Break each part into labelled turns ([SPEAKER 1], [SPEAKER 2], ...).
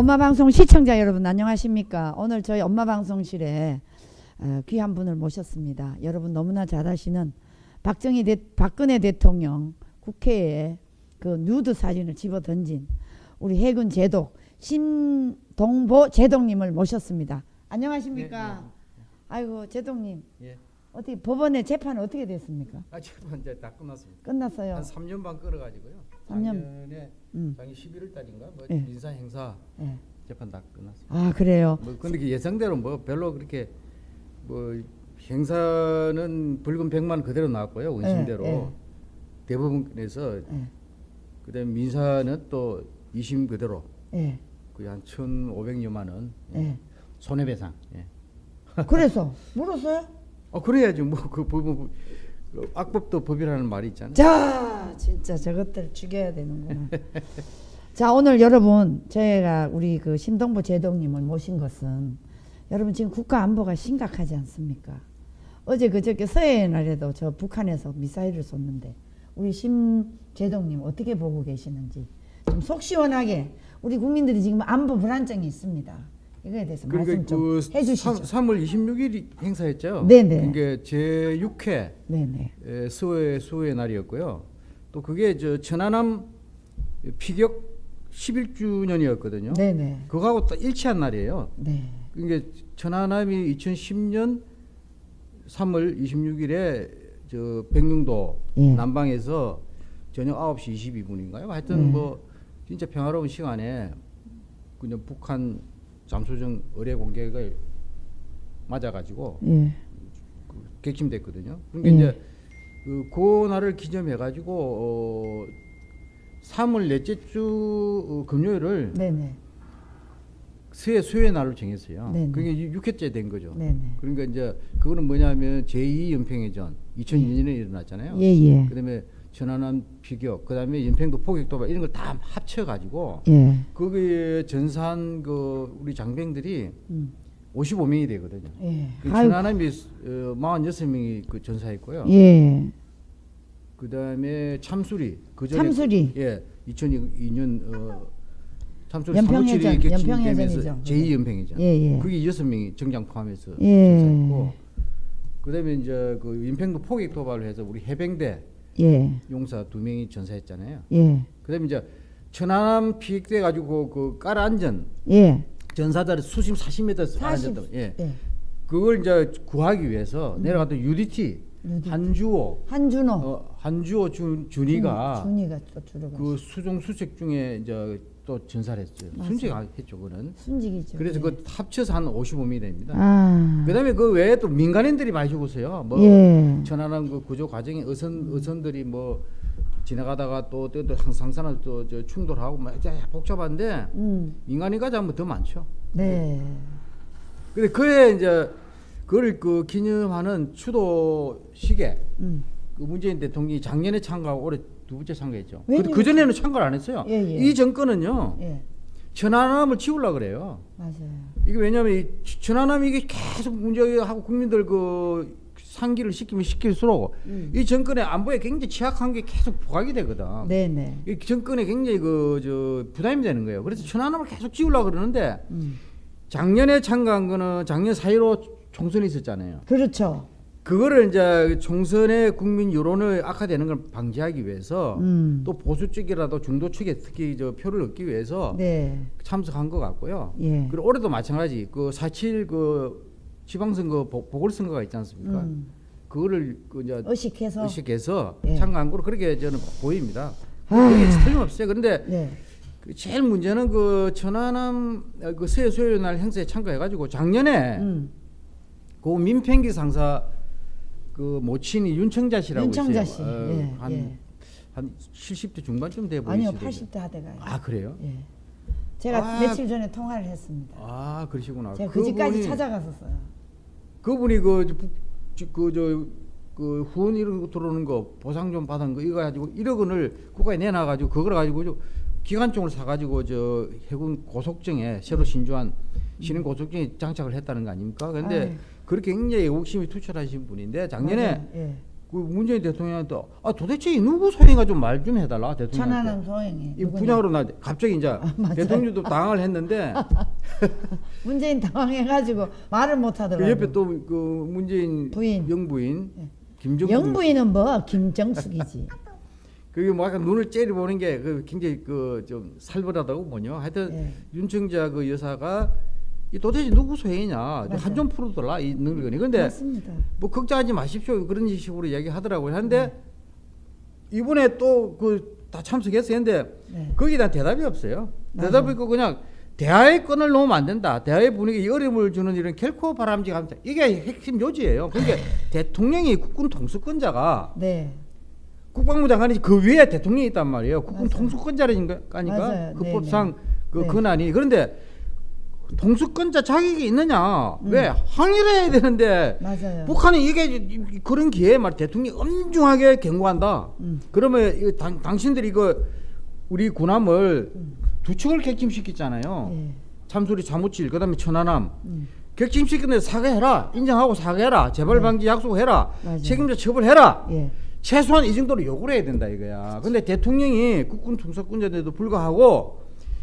[SPEAKER 1] 에, 엄마 방송 시청자 여러분 안녕하십니까? 오늘 저희 엄마 방송실에 어, 귀한 분을 모셨습니다. 여러분 너무나 잘 아시는 박정희 대, 박근혜 대통령 국회에 그 누드 사진을 집어 던진 우리 해군 제독 신동보 제독님을 모셨습니다. 안녕하십니까? 아이고 제독님
[SPEAKER 2] 예.
[SPEAKER 1] 어떻게 법원의 재판 어떻게 됐습니까?
[SPEAKER 2] 아 지금 이제 다 끝났습니다.
[SPEAKER 1] 끝났어요.
[SPEAKER 2] 한 3년 반 끌어가지고요. 작년에
[SPEAKER 1] 음.
[SPEAKER 2] 작년 11월 달인가 뭐
[SPEAKER 1] 예.
[SPEAKER 2] 민사 행사
[SPEAKER 1] 예.
[SPEAKER 2] 재판 다 끝났습니다.
[SPEAKER 1] 아 그래요.
[SPEAKER 2] 뭐 근데 그 예상대로 뭐 별로 그렇게 뭐 행사는 불금 100만 원 그대로 나왔고요. 원심대로
[SPEAKER 1] 예, 예.
[SPEAKER 2] 대법원에서
[SPEAKER 1] 예.
[SPEAKER 2] 그다음 민사는 또 2심 그대로
[SPEAKER 1] 예.
[SPEAKER 2] 거의 한 1,500여만 원
[SPEAKER 1] 예.
[SPEAKER 2] 손해배상. 예.
[SPEAKER 1] 그래서 물었어요?
[SPEAKER 2] 어 그래야지 뭐그그 악법도 법이라는 말이 있잖아요.
[SPEAKER 1] 자, 진짜 저것들 죽여야 되는구나. 자, 오늘 여러분 저희가 우리 그 신동보 제독님을 모신 것은 여러분 지금 국가 안보가 심각하지 않습니까? 어제 그저께 서해의 날에도 저 북한에서 미사일을 쏘는데 우리 심 제독님 어떻게 보고 계시는지 좀 속 시원하게 우리 국민들이 지금 안보 불안증이 있습니다. 이거에 대해서 말씀 좀
[SPEAKER 2] 그
[SPEAKER 1] 해주시죠.
[SPEAKER 2] 3, 월 26일 행사했죠.
[SPEAKER 1] 네네.
[SPEAKER 2] 그게 제 6회
[SPEAKER 1] 네네.
[SPEAKER 2] 수호의 수호의 날이었고요. 또 그게 저 천안함 피격 11주년이었거든요.
[SPEAKER 1] 네네.
[SPEAKER 2] 그거하고 또 일치한 날이에요.
[SPEAKER 1] 네.
[SPEAKER 2] 그게 천안함이 2010년 3월 26일에 저 백령도
[SPEAKER 1] 예.
[SPEAKER 2] 남방에서 저녁 9시 22분인가요? 하여튼
[SPEAKER 1] 네.
[SPEAKER 2] 뭐 진짜 평화로운 시간에 그냥 북한 잠수정 의뢰 공격을 맞아가지고
[SPEAKER 1] 예.
[SPEAKER 2] 그 객침됐거든요. 그러니까
[SPEAKER 1] 예.
[SPEAKER 2] 이제 그, 그 날을 기념해 가지고 어 3월 넷째 주 어, 금요일을
[SPEAKER 1] 네네.
[SPEAKER 2] 수해 수해 날로 정했어요.
[SPEAKER 1] 네네.
[SPEAKER 2] 그게 6회째 된 거죠.
[SPEAKER 1] 네네.
[SPEAKER 2] 그러니까 이제 그거는 뭐냐면 제2 연평해전 2002년에 일어났잖아요.
[SPEAKER 1] 예예.
[SPEAKER 2] 그다음에 천안함 비격, 그다음에 연평도 포격 도발 이런 걸 다 합쳐 가지고
[SPEAKER 1] 예.
[SPEAKER 2] 거기에 전사한 그 우리 장병들이
[SPEAKER 1] 음.
[SPEAKER 2] 55명이 되거든요.
[SPEAKER 1] 예.
[SPEAKER 2] 그. 천안함이 어, 46명이 그 전사했고요.
[SPEAKER 1] 예.
[SPEAKER 2] 그다음에 참수리 그 전에
[SPEAKER 1] 참수리.
[SPEAKER 2] 예 2002년 어, 참수리
[SPEAKER 1] 연평해전,
[SPEAKER 2] 357이 격침되면서
[SPEAKER 1] 연평해전이죠.
[SPEAKER 2] 제2 연평해전.
[SPEAKER 1] 예, 예.
[SPEAKER 2] 그게 여섯 명이 정장 포함해서
[SPEAKER 1] 예.
[SPEAKER 2] 전사했고 그다음에 이제 그 연평도 포격 도발을 해서 우리 해병대
[SPEAKER 1] 예.
[SPEAKER 2] 용사 두 명이 전사했잖아요.
[SPEAKER 1] 예.
[SPEAKER 2] 그다음에 이제 천안함 피격돼 가지고 그 깔아앉은
[SPEAKER 1] 예.
[SPEAKER 2] 전사들을 수심 40m
[SPEAKER 1] 40.
[SPEAKER 2] 깔아앉았다. 예.
[SPEAKER 1] 예.
[SPEAKER 2] 그걸 이제 구하기 위해서 내려갔던 UDT
[SPEAKER 1] 음. UDT.
[SPEAKER 2] 한주호
[SPEAKER 1] 한준호.
[SPEAKER 2] 어, 한주호 준, 준이가
[SPEAKER 1] 준이가.
[SPEAKER 2] 그 수종 수색 중에 이제 또 전사를 했어요.
[SPEAKER 1] 맞아요.
[SPEAKER 2] 순직했죠, 그거는.
[SPEAKER 1] 순직이죠.
[SPEAKER 2] 그래서
[SPEAKER 1] 예.
[SPEAKER 2] 그 합쳐서 한 55명이 됩니다.
[SPEAKER 1] 아.
[SPEAKER 2] 그다음에 그 외에 또 민간인들이 많이 죽었어요. 뭐
[SPEAKER 1] 예.
[SPEAKER 2] 천안함 그 구조 과정에 어선 어선들이 뭐 지나가다가 또또 상상산을 또저 충돌하고 막 복잡한데
[SPEAKER 1] 음.
[SPEAKER 2] 민간인까지 하면 더 많죠.
[SPEAKER 1] 네.
[SPEAKER 2] 근데 그에 이제 그걸 그 기념하는 추도식에
[SPEAKER 1] 음.
[SPEAKER 2] 그 문재인 대통령이 작년에 참가하고 올해 두 번째 참가했죠. 그, 그 전에는 참가를 안 했어요.
[SPEAKER 1] 예, 예.
[SPEAKER 2] 이 정권은요
[SPEAKER 1] 예.
[SPEAKER 2] 천안함을 지우려 그래요.
[SPEAKER 1] 맞아요.
[SPEAKER 2] 이게 왜냐하면 이 천안함이 이게 계속 문제하고 국민들 그 상기를 시키면 시킬수록
[SPEAKER 1] 음.
[SPEAKER 2] 이 정권의 안보에 굉장히 취약한 게 계속 부각이 되거든.
[SPEAKER 1] 네, 네.
[SPEAKER 2] 이 정권에 굉장히 그 저 부담이 되는 거예요. 그래서 천안함을 계속 지우려 그러는데
[SPEAKER 1] 음.
[SPEAKER 2] 작년에 참가한 거는 작년 4.15 총선이 있었잖아요.
[SPEAKER 1] 그렇죠.
[SPEAKER 2] 그거를 이제 총선의 국민 여론을 악화되는 걸 방지하기 위해서
[SPEAKER 1] 음.
[SPEAKER 2] 또 보수 쪽이라도 중도 측에 특히 저 표를 얻기 위해서
[SPEAKER 1] 네.
[SPEAKER 2] 참석한 것 같고요.
[SPEAKER 1] 예.
[SPEAKER 2] 그리고 올해도 마찬가지 그4.7 그 지방선거 보- 보궐선거가 있지 않습니까?
[SPEAKER 1] 음.
[SPEAKER 2] 그거를 그 이제
[SPEAKER 1] 의식해서.
[SPEAKER 2] 의식해서
[SPEAKER 1] 예.
[SPEAKER 2] 참가한 거로 그렇게 저는 보입니다.
[SPEAKER 1] 아.
[SPEAKER 2] 그게 틀림없어요. 그런데
[SPEAKER 1] 네.
[SPEAKER 2] 그 제일 문제는 그 천안함 어, 그 세수요일 행사에 참가해가지고 작년에
[SPEAKER 1] 음.
[SPEAKER 2] 그 민평기 상사 그 모친이 윤청자 씨라고
[SPEAKER 1] 윤청자
[SPEAKER 2] 있어요.
[SPEAKER 1] 씨.
[SPEAKER 2] 어,
[SPEAKER 1] 예,
[SPEAKER 2] 한,
[SPEAKER 1] 예.
[SPEAKER 2] 한 70대 중반쯤 돼
[SPEAKER 1] 아니요,
[SPEAKER 2] 보이시더라고요.
[SPEAKER 1] 80대 하대가요.
[SPEAKER 2] 아 그래요?
[SPEAKER 1] 예. 제가
[SPEAKER 2] 아.
[SPEAKER 1] 며칠 전에 통화를 했습니다.
[SPEAKER 2] 아 그러시구나.
[SPEAKER 1] 제가 그 집까지 찾아갔었어요.
[SPEAKER 2] 그분이 그 그 저 그 후원 이런 거 들어오는 거 보상 좀 받은 거 이거 가지고 1억 원을 국가에 내놔 가지고 그걸 가지고 저 기관총을 사 가지고 저 해군 고속정에 새로 신주한 신형 고속정에 장착을 했다는 거 아닙니까? 근데
[SPEAKER 1] 아유.
[SPEAKER 2] 그렇게 굉장히 욕심이 투철하신 분인데 작년에
[SPEAKER 1] 맞아요. 예.
[SPEAKER 2] 그 문재인 대통령한테 아 도대체 이 누구 소행가 좀 말 좀 해달라 대통령한테.
[SPEAKER 1] 천안함 소행이
[SPEAKER 2] 이? 분양으로 나 갑자기 이제
[SPEAKER 1] 맞아요.
[SPEAKER 2] 대통령도 당황을 했는데
[SPEAKER 1] 문재인 당황해가지고 말을
[SPEAKER 2] 못그
[SPEAKER 1] 하더라고.
[SPEAKER 2] 옆에 또 그 문재인
[SPEAKER 1] 부인.
[SPEAKER 2] 영부인
[SPEAKER 1] 예.
[SPEAKER 2] 김정숙
[SPEAKER 1] 영부인은 뭐 김정숙이지.
[SPEAKER 2] 그게 뭐 약간 눈을 째려 보는 게 그 굉장히 그 좀 살벌하다고 뭐냐 하여튼
[SPEAKER 1] 예.
[SPEAKER 2] 윤청자 그 여사가 이 도대체 누구 소행이냐
[SPEAKER 1] 맞아요.
[SPEAKER 2] 한좀 풀어달라 이 능력이 근데
[SPEAKER 1] 맞습니다.
[SPEAKER 2] 뭐 걱정하지 마십시오 그런 식으로 얘기하더라고요 하는데 이번에 또 그 다 참석했어요 근데
[SPEAKER 1] 네.
[SPEAKER 2] 거기에 대한 대답이 없어요. 대답이 없고 그냥 대화의 끈을 놓으면 안 된다 대화의 분위기에 어려움을 주는 일은 결코 바람직합니다 이게 핵심 요지예요 그러니까 대통령이 국군 통수권자가
[SPEAKER 1] 네.
[SPEAKER 2] 국방부 장관이 그 위에 대통령이 있단 말이에요. 국군
[SPEAKER 1] 맞아요.
[SPEAKER 2] 통수권자라니까
[SPEAKER 1] 맞아요.
[SPEAKER 2] 그
[SPEAKER 1] 네,
[SPEAKER 2] 법상 그
[SPEAKER 1] 네.
[SPEAKER 2] 권한이 그런데 통수권자 자격이 있느냐?
[SPEAKER 1] 음.
[SPEAKER 2] 왜 항의를 해야 되는데
[SPEAKER 1] 맞아요.
[SPEAKER 2] 북한이 이게 그런 기회에 말 대통령이 엄중하게 경고한다.
[SPEAKER 1] 음.
[SPEAKER 2] 그러면 이거 당, 당신들이 이거 우리 군함을
[SPEAKER 1] 음.
[SPEAKER 2] 두 척을 객침시켰잖아요.
[SPEAKER 1] 예.
[SPEAKER 2] 참수리 사무칠 그다음에 천안함
[SPEAKER 1] 음.
[SPEAKER 2] 객침시켰는데 사과해라 인정하고 사과해라 재발 방지 약속해라
[SPEAKER 1] 네. 맞아요.
[SPEAKER 2] 책임자 처벌해라
[SPEAKER 1] 예.
[SPEAKER 2] 최소한 이 정도로 요구를 해야 된다 이거야. 근데 대통령이 국군 통수권자인데도 불구하고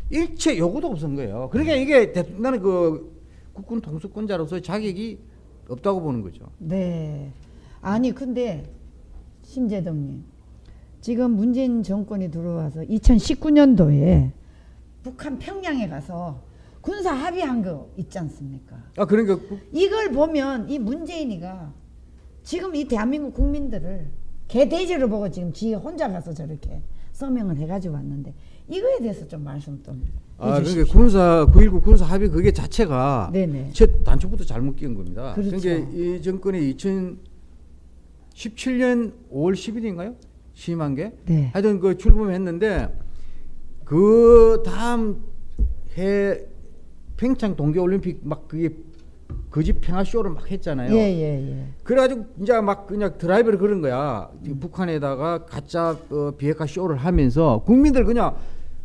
[SPEAKER 2] 일체 요구도 없은 거예요. 그러니까 이게 대, 나는 그 국군 통수권자로서 자격이 없다고 보는 거죠.
[SPEAKER 1] 네. 아니 근데 심재덕님 지금 문재인 정권이 들어와서 2019년도에 북한 평양에 가서 군사 합의한 거 있지 않습니까?
[SPEAKER 2] 아 그러니까 국-
[SPEAKER 1] 이걸 보면 이 문재인이가 지금 이 대한민국 국민들을 개돼지로 보고 지금 지 혼자 가서 저렇게 서명을 해가지고 왔는데 이거에 대해서 좀 말씀
[SPEAKER 2] 좀아
[SPEAKER 1] 해주십시오.
[SPEAKER 2] 그러니까 군사 9.19 군사 합의 그게 자체가
[SPEAKER 1] 네네.
[SPEAKER 2] 첫 단초부터 잘못 끼운 겁니다.
[SPEAKER 1] 그렇죠.
[SPEAKER 2] 그러니까 이 정권이 2017년 5월 10일인가요? 취임한 게
[SPEAKER 1] 네.
[SPEAKER 2] 하여튼 그 출범했는데 그 다음 해 평창 동계 올림픽 막 그게 거짓 평화 쇼를 막 했잖아요.
[SPEAKER 1] 예 예 예.
[SPEAKER 2] 그래가지고 이제 막 그냥 드라이브를 그런 거야.
[SPEAKER 1] 음.
[SPEAKER 2] 북한에다가 가짜 어, 비핵화 쇼를 하면서 국민들 그냥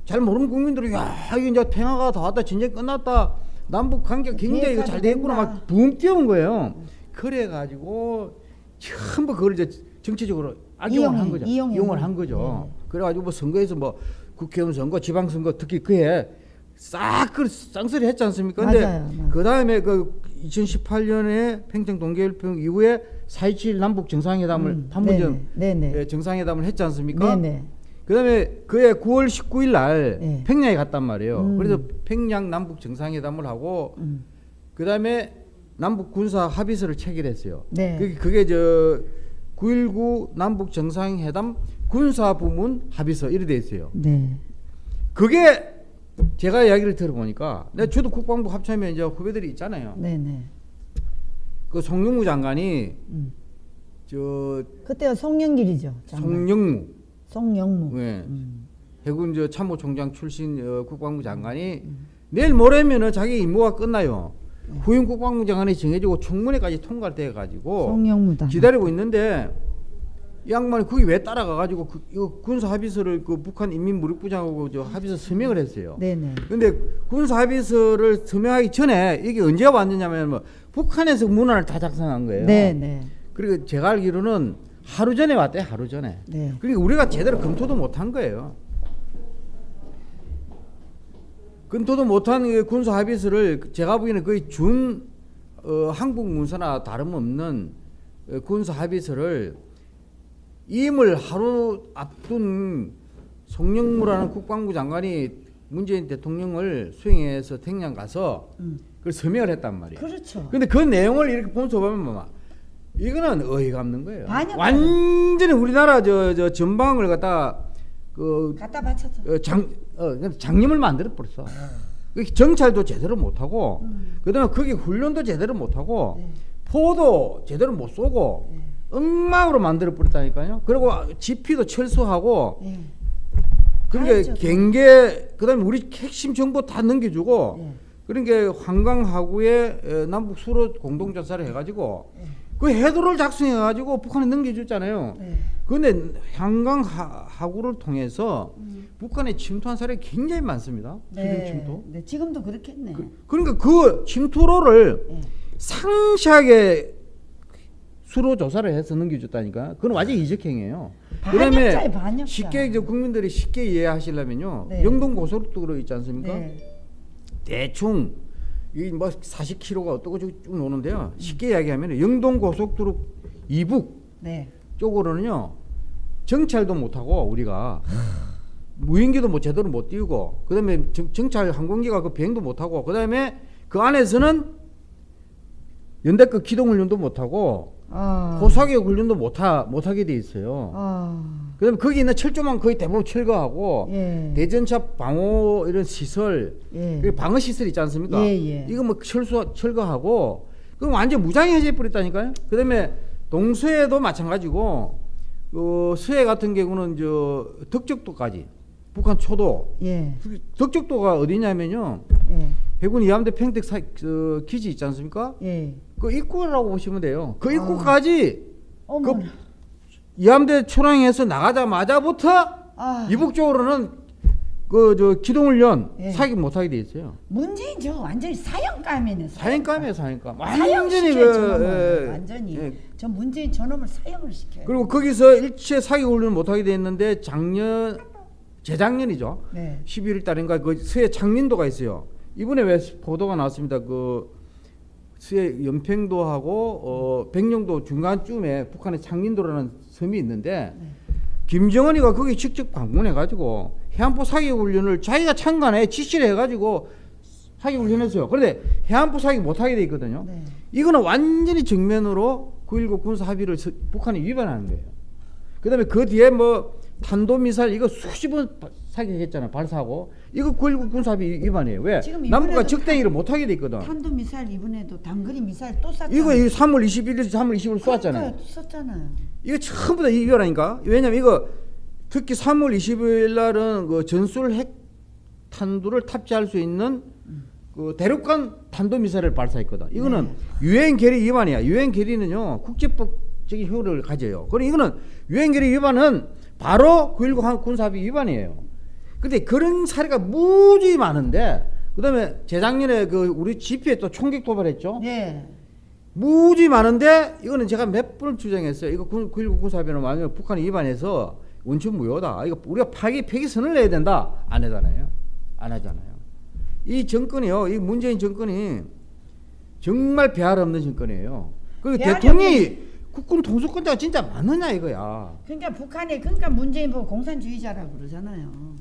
[SPEAKER 2] 잘 모르는 국민들이 야 이게 이제 평화가 다 왔다 전쟁 끝났다 남북 관계 굉장히 이거 잘 되겠구나
[SPEAKER 1] 된다.
[SPEAKER 2] 막붕 뛰어온 거예요. 그래 가지고 전부 그걸 이제 정치적으로 악용을 한 거죠.
[SPEAKER 1] 이용해.
[SPEAKER 2] 이용을 한 거죠. 그래가지고 뭐 선거에서 뭐 국회의원 선거, 지방선거 특히 그해 싹그 쌍소리 했지 않습니까? 근데
[SPEAKER 1] 맞아요, 맞아요.
[SPEAKER 2] 그 다음에 그 2018년에 평창 동계올림픽 이후에 4.27 남북 정상회담을
[SPEAKER 1] 음, 네네. 네네.
[SPEAKER 2] 예, 정상회담을 했지 않습니까?
[SPEAKER 1] 네네.
[SPEAKER 2] 그다음에 그해 9월 19일 날
[SPEAKER 1] 네.
[SPEAKER 2] 평양에 갔단 말이에요.
[SPEAKER 1] 음.
[SPEAKER 2] 그래서 평양 남북 정상회담을 하고
[SPEAKER 1] 음.
[SPEAKER 2] 그다음에 남북 군사 합의서를 체결했어요.
[SPEAKER 1] 네.
[SPEAKER 2] 그게, 그게 저 9.19 남북 정상회담 군사 부문 합의서 이래 돼 있어요.
[SPEAKER 1] 네.
[SPEAKER 2] 그게 제가 이야기를 들어보니까 내가 저도 국방부 합참에 이제 후배들이 있잖아요.
[SPEAKER 1] 네네.
[SPEAKER 2] 그 송영무 장관이
[SPEAKER 1] 음.
[SPEAKER 2] 저
[SPEAKER 1] 그때가 송영길이죠. 장관.
[SPEAKER 2] 송영무
[SPEAKER 1] 송영무.
[SPEAKER 2] 예.
[SPEAKER 1] 음.
[SPEAKER 2] 해군 저 참모총장 출신 어, 국방부 장관이 내일 모레면은 자기 임무가 끝나요. 후임 국방부 장관이 정해지고 청문회까지 통과돼 가지고
[SPEAKER 1] 송영무다.
[SPEAKER 2] 기다리고 있는데 이 양반이 거기 왜 따라가 가지고 그, 이거 군사 합의서를 그 북한 인민무력부장하고 저 합의서 서명을 했어요.
[SPEAKER 1] 네네.
[SPEAKER 2] 근데 군사 합의서를 서명하기 전에 이게 언제 왔느냐면 뭐 북한에서 문안을 다 작성한 거예요.
[SPEAKER 1] 네네.
[SPEAKER 2] 그리고 제가 알기로는 하루 전에 왔대 하루 전에.
[SPEAKER 1] 네.
[SPEAKER 2] 그러니까 우리가 제대로 검토도 못한 거예요. 검토도 못한 그 군사 합의서를 제가 보기에는 거의 준 어, 한국 문서나 다름없는 어, 군사 합의서를 임을 하루 앞둔 송영무라는 국방부 장관이 문재인 대통령을 수행해서 평양 가서
[SPEAKER 1] 음.
[SPEAKER 2] 그걸 서명을 했단 말이에요.
[SPEAKER 1] 그렇죠.
[SPEAKER 2] 근데 그 내용을 이렇게 보면서 보면 뭐 이거는 어이가 없는 거예요.
[SPEAKER 1] 반역
[SPEAKER 2] 완전히 우리나라 저, 저 전방을 갖다 그
[SPEAKER 1] 갖다 바쳐서.
[SPEAKER 2] 어, 장, 어, 장님을 만들어 버렸어. 그 정찰도 제대로 못 하고,
[SPEAKER 1] 음.
[SPEAKER 2] 그다음에 거기 훈련도 제대로 못 하고,
[SPEAKER 1] 네.
[SPEAKER 2] 포도 제대로 못 쏘고,
[SPEAKER 1] 네.
[SPEAKER 2] 엉망으로 만들어 버렸다니까요. 그리고 지피도 철수하고,
[SPEAKER 1] 예.
[SPEAKER 2] 그러니까 경계, 그다음에 우리 핵심 정보 다 넘겨주고,
[SPEAKER 1] 예.
[SPEAKER 2] 그러니까 한강 하구에 에, 남북 수로 공동 전사를 해가지고
[SPEAKER 1] 예.
[SPEAKER 2] 그 해도를 작성해 가지고 북한에 넘겨줬잖아요.
[SPEAKER 1] 네.
[SPEAKER 2] 그런데 한강 하, 하구를 통해서
[SPEAKER 1] 음.
[SPEAKER 2] 북한에 침투한 사례가 굉장히 많습니다.
[SPEAKER 1] 네.
[SPEAKER 2] 침투.
[SPEAKER 1] 네. 지금도 그렇겠네.
[SPEAKER 2] 그, 그러니까 그 침투로를
[SPEAKER 1] 예.
[SPEAKER 2] 상시하게 수로 조사를 해서 넘겨줬다니까. 그건 완전 이적행이에요.
[SPEAKER 1] 반역자예요, 반역자.
[SPEAKER 2] 쉽게 이제 국민들이 쉽게 이해하시려면요.
[SPEAKER 1] 네.
[SPEAKER 2] 영동 고속도로 있지 않습니까?
[SPEAKER 1] 네.
[SPEAKER 2] 대충 이뭐 40km가 어떻고 쭉 노는데요. 쉽게 이야기하면 영동 고속도로 이북
[SPEAKER 1] 네.
[SPEAKER 2] 쪽으로는요 정찰도 못하고 우리가 무인기도 뭐 제대로 못 띄우고 그다음에 정, 정찰 항공기가 그 비행도 못하고 그다음에 그 안에서는 연대급 기동훈련도 못하고
[SPEAKER 1] 아.
[SPEAKER 2] 호사격 훈련도 못하 못하게 돼 있어요.
[SPEAKER 1] 아.
[SPEAKER 2] 그다음에 거기 있는 철조망 거의 대부분 철거하고
[SPEAKER 1] 예.
[SPEAKER 2] 대전차 방호 이런 시설
[SPEAKER 1] 예.
[SPEAKER 2] 그 방어 시설 있지 않습니까?
[SPEAKER 1] 예, 예.
[SPEAKER 2] 이거 뭐 철수 철거하고 그럼 완전 무장해제 버렸다니까요. 그 다음에 동서에도 마찬가지고 어, 서해 같은 경우는 저 덕적도까지 북한 초도
[SPEAKER 1] 예.
[SPEAKER 2] 덕적도가 어디냐면요
[SPEAKER 1] 예.
[SPEAKER 2] 해군 이함대 평택 사, 저, 기지 있지 않습니까?
[SPEAKER 1] 예.
[SPEAKER 2] 그 입구라고 보시면 돼요. 그
[SPEAKER 1] 아.
[SPEAKER 2] 입구까지
[SPEAKER 1] 어머.
[SPEAKER 2] 그 이함대 초랑에서 나가자마자부터
[SPEAKER 1] 아.
[SPEAKER 2] 이북 쪽으로는 그 저 기동훈련
[SPEAKER 1] 예.
[SPEAKER 2] 사기 못하게 돼 있어요.
[SPEAKER 1] 문재인 저 완전히 사형감이네.
[SPEAKER 2] 사행감이에요, 사행감.
[SPEAKER 1] 사형시켜요,
[SPEAKER 2] 그,
[SPEAKER 1] 저놈을.
[SPEAKER 2] 예,
[SPEAKER 1] 완전히.
[SPEAKER 2] 예.
[SPEAKER 1] 저 문재인 저놈을 사형을 시켜요.
[SPEAKER 2] 그리고 거기서 일체 사기 훈련을 못하게 돼 있는데 작년 재작년이죠.
[SPEAKER 1] 네.
[SPEAKER 2] 11월 달인가 그 서해 창린도가 있어요. 이번에 왜 보도가 나왔습니다. 그 서해 연평도하고 어 백령도 중간쯤에 북한의 창린도라는 섬이 있는데
[SPEAKER 1] 네.
[SPEAKER 2] 김정은이가 거기 직접 방문해 가지고 해안포 사기 훈련을 자기가 참관해 지시를 해 가지고 사기 훈련했어요. 그런데 해안포 사기 못하게 돼 있거든요.
[SPEAKER 1] 네.
[SPEAKER 2] 이거는 완전히 정면으로 9.19 군사 합의를 서- 북한이 위반하는 거예요. 그 다음에 그 뒤에 뭐 탄도미사일 이거 수십 번 바- 사격했잖아 발사하고 이거 9.19 군사 합의 위반이에요. 왜? 남북과 적대기를 못하게 돼 있거든.
[SPEAKER 1] 탄도 미사일 이번에도 단거리 미사일 또 쐈잖아요.
[SPEAKER 2] 이거 이 3월 21일, 3월 20일 쏘았잖아요.
[SPEAKER 1] 그러니까요, 또 쐈잖아요.
[SPEAKER 2] 이거 전부 다 위반하니까. 왜냐면 이거 특히 3월 20일 날은 그 전술 핵 탄두를 탑재할 수 있는 그 대륙간 탄도 미사일을 발사했거든. 이거는
[SPEAKER 1] 네.
[SPEAKER 2] 유엔 결의 위반이야. 유엔 결의는요 국제법적인 효력을 가져요. 그럼 이거는 유엔 결의 위반은 바로 9.19 군사합의 위반이에요. 근데 그런 사례가 무지 많은데 그다음에 재작년에 그 우리 GP에 또 총격 도발했죠.
[SPEAKER 1] 네.
[SPEAKER 2] 무지 많은데 이거는 제가 몇 번을 주장했어요. 이거 9.19 군사합의는 만약 북한이 위반해서 원천 무효다. 이거 우리가 파기 폐기선을 내야 된다. 안 하잖아요. 안 하잖아요. 이 정권이요. 이 문재인 정권이 정말 배알 없는 정권이에요. 그리고
[SPEAKER 1] 배알이
[SPEAKER 2] 대통령이 국군 통수권자가 진짜 맞느냐 이거야.
[SPEAKER 1] 그러니까 북한에 그러니까 문재인 보고 공산주의자라고 그러잖아요.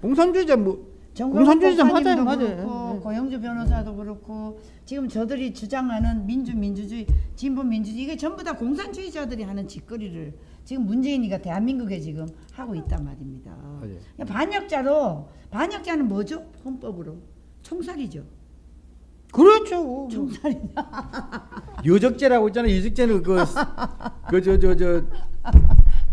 [SPEAKER 2] 공산주의자 뭐 공산주의자 맞아요, 맞아요.
[SPEAKER 1] 그렇고
[SPEAKER 2] 예.
[SPEAKER 1] 고영주 변호사도 그렇고 지금 저들이 주장하는 민주 민주주의 진보 민주주의 이게 전부 다 공산주의자들이 하는 짓거리를 지금 문재인이가 대한민국에 지금 하고 있단 말입니다.
[SPEAKER 2] 맞아요.
[SPEAKER 1] 그러니까 반역자로 반역자는 뭐죠? 헌법으로 총살이죠.
[SPEAKER 2] 그렇죠.
[SPEAKER 1] 총살이
[SPEAKER 2] 여적죄라고 있잖아요. 여적죄는 그저저 저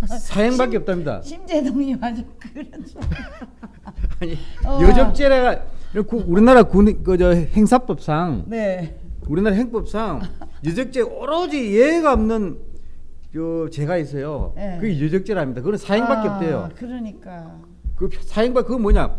[SPEAKER 2] 사형밖에 없답니다.
[SPEAKER 1] 심재동이 아주 그런
[SPEAKER 2] 아니
[SPEAKER 1] 어.
[SPEAKER 2] 여적죄가 그 우리나라 군 그저 행사법상
[SPEAKER 1] 네.
[SPEAKER 2] 우리나라 행법상 여적죄 오로지 예가 없는 저 죄가 있어요.
[SPEAKER 1] 네.
[SPEAKER 2] 그게 여적죄랍니다. 그건 사형밖에
[SPEAKER 1] 아,
[SPEAKER 2] 없대요.
[SPEAKER 1] 그러니까
[SPEAKER 2] 그 사형밖 그거 뭐냐?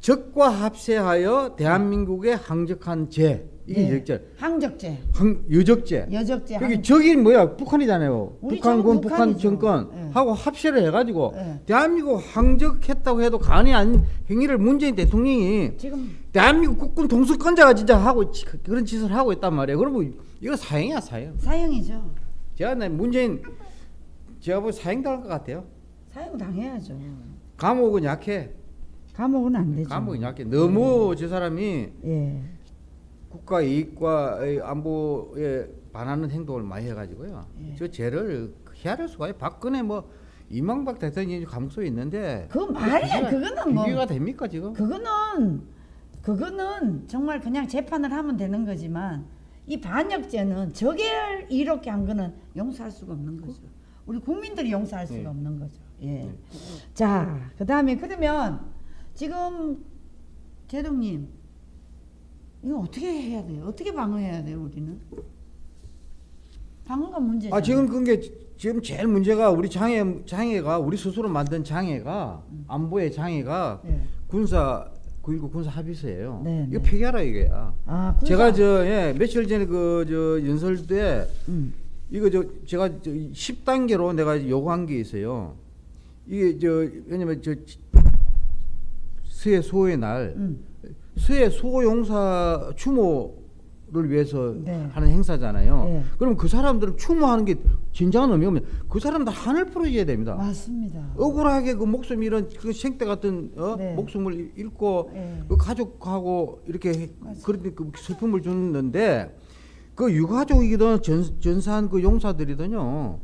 [SPEAKER 2] 적과 합세하여 대한민국에 항적한 죄 이게
[SPEAKER 1] 네.
[SPEAKER 2] 여적죄.
[SPEAKER 1] 항적죄,
[SPEAKER 2] 항, 여적죄.
[SPEAKER 1] 여적죄.
[SPEAKER 2] 여기
[SPEAKER 1] 항-
[SPEAKER 2] 적이 뭐야? 북한이잖아요. 북한군, 북한. 정권
[SPEAKER 1] 예.
[SPEAKER 2] 하고 합세를 해가지고
[SPEAKER 1] 예.
[SPEAKER 2] 대한민국 항적했다고 해도 간이 안 행위를 문재인 대통령이
[SPEAKER 1] 지금
[SPEAKER 2] 대한민국 국군 동수권자가 진짜 하고 지- 그런 짓을 하고 있단 말이에요. 그러면 이거 사형이야 사형.
[SPEAKER 1] 사형이죠.
[SPEAKER 2] 제가 내 문재인 제가 보기 사형 당할 것 같아요.
[SPEAKER 1] 사형 당해야죠.
[SPEAKER 2] 감옥은 약해.
[SPEAKER 1] 감옥은 안 되죠.
[SPEAKER 2] 감옥은 약해. 너무 저 사람이
[SPEAKER 1] 예.
[SPEAKER 2] 국가 이익과 안보에 반하는 행동을 많이 해가지고요.
[SPEAKER 1] 예.
[SPEAKER 2] 저 죄를 헤아릴 수가 있어요. 박근혜 뭐 이명박 대통령이 감옥소에 있는데
[SPEAKER 1] 그 말이야. 그거는 뭐
[SPEAKER 2] 비교가 됩니까 지금?
[SPEAKER 1] 그거는 그거는 정말 그냥 재판을 하면 되는 거지만 이 반역죄는 저게 이렇게 한 거는 용서할 수가 없는 거죠. 우리 국민들이 용서할 수가
[SPEAKER 2] 네.
[SPEAKER 1] 없는 거죠. 예. 자, 그 다음에 그러면 지금 제동님 이거 어떻게 해야 돼요? 어떻게 방어해야 돼요, 우리는? 방어가 문제죠.
[SPEAKER 2] 아 지금 그게 지금 제일 문제가 우리 장애 장애가 우리 스스로 만든 장애가 안보의 장애가
[SPEAKER 1] 네.
[SPEAKER 2] 군사 9.19 군사 합의서예요.
[SPEAKER 1] 네,
[SPEAKER 2] 이거
[SPEAKER 1] 네.
[SPEAKER 2] 폐기하라 이거야.
[SPEAKER 1] 아,
[SPEAKER 2] 제가 저 예, 며칠 전에 그 저 연설 때
[SPEAKER 1] 음.
[SPEAKER 2] 이거 저 제가 저 10단계로 내가 요구한 게 있어요. 이게 저 왜냐면 저 수해 소의 날
[SPEAKER 1] 음.
[SPEAKER 2] 수해 소용사 추모를 위해서
[SPEAKER 1] 네.
[SPEAKER 2] 하는 행사잖아요.
[SPEAKER 1] 네.
[SPEAKER 2] 그럼 그 사람들을 추모하는 게 진정한 의미가 없면 그 사람들 한을 풀어줘야 됩니다.
[SPEAKER 1] 맞습니다.
[SPEAKER 2] 억울하게 그 목숨 이런 그 생태 같은 어?
[SPEAKER 1] 네.
[SPEAKER 2] 목숨을 잃고
[SPEAKER 1] 네.
[SPEAKER 2] 그 가족하고 이렇게. 그런 그 슬픔을 주는데 그 유가족이든 전, 전사한 그 용사들이든요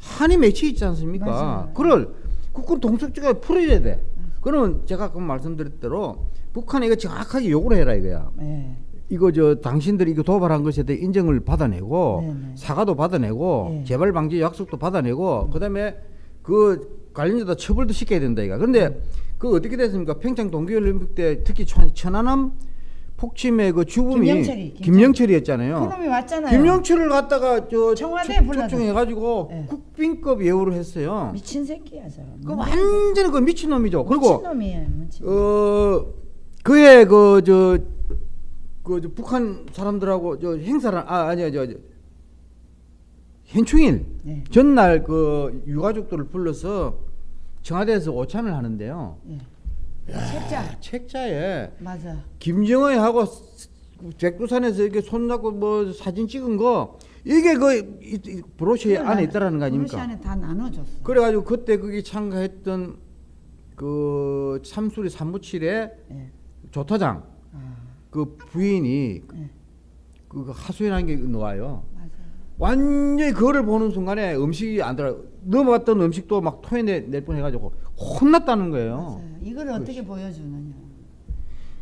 [SPEAKER 2] 한이 맺혀 있지 않습니까?
[SPEAKER 1] 맞아요.
[SPEAKER 2] 그걸 국군 동숙주가 풀어야 돼. 그러면 제가 아까 말씀드렸 대로 북한에 이거 정확하게 요구를 해라 이거야.
[SPEAKER 1] 네.
[SPEAKER 2] 이거 저 당신들이 이거 도발한 것에 대해 인정을 받아내고
[SPEAKER 1] 네네.
[SPEAKER 2] 사과도 받아내고
[SPEAKER 1] 네.
[SPEAKER 2] 재발 방지 약속도 받아내고 그다음에 그 관련자다 처벌도 시켜야 된다 이가. 그런데 그 어떻게 됐습니까? 평창 동계올림픽 때 특히 천, 천안함 폭침의 그 주범이
[SPEAKER 1] 김영철이,
[SPEAKER 2] 김영철이 었잖아요.
[SPEAKER 1] 그놈이 왔잖아요.
[SPEAKER 2] 김영철을 갖다가 저
[SPEAKER 1] 청와대에.
[SPEAKER 2] 초청해가지고
[SPEAKER 1] 네.
[SPEAKER 2] 국빈급 예우를 했어요.
[SPEAKER 1] 미친 새끼야 저.
[SPEAKER 2] 그 완전히 그 미친 놈이죠. 그리고
[SPEAKER 1] 미친 놈이에요. 미친.
[SPEAKER 2] 어 그해 그저 그, 저 북한 사람들하고 저 행사를 아 아니야 저, 저 현충일
[SPEAKER 1] 네.
[SPEAKER 2] 전날 그 유가족들을 불러서 청와대에서 오찬을 하는데요.
[SPEAKER 1] 예. 책자.
[SPEAKER 2] 책자에
[SPEAKER 1] 맞아.
[SPEAKER 2] 김정은하고 백두산에서 이렇게 손잡고 뭐 사진 찍은 거 이게 그 이- 이 브로셔 안에 있다라는 거
[SPEAKER 1] 브로시
[SPEAKER 2] 아닙니까?
[SPEAKER 1] 안에 다 나눠줬어.
[SPEAKER 2] 그래가지고 그때 거기 참가했던 그 참수리 삼무칠의
[SPEAKER 1] 예.
[SPEAKER 2] 조타장
[SPEAKER 1] 아,
[SPEAKER 2] 그 부인이
[SPEAKER 1] 예.
[SPEAKER 2] 그 하소연한 게 나와요.
[SPEAKER 1] 맞아.
[SPEAKER 2] 완전히 그거를 보는 순간에 음식이 안 들어 넘어갔던 음식도 막 토해낼 뻔해가지고 혼났다는 거예요.
[SPEAKER 1] 맞아요. 이걸 어떻게 보여주느냐.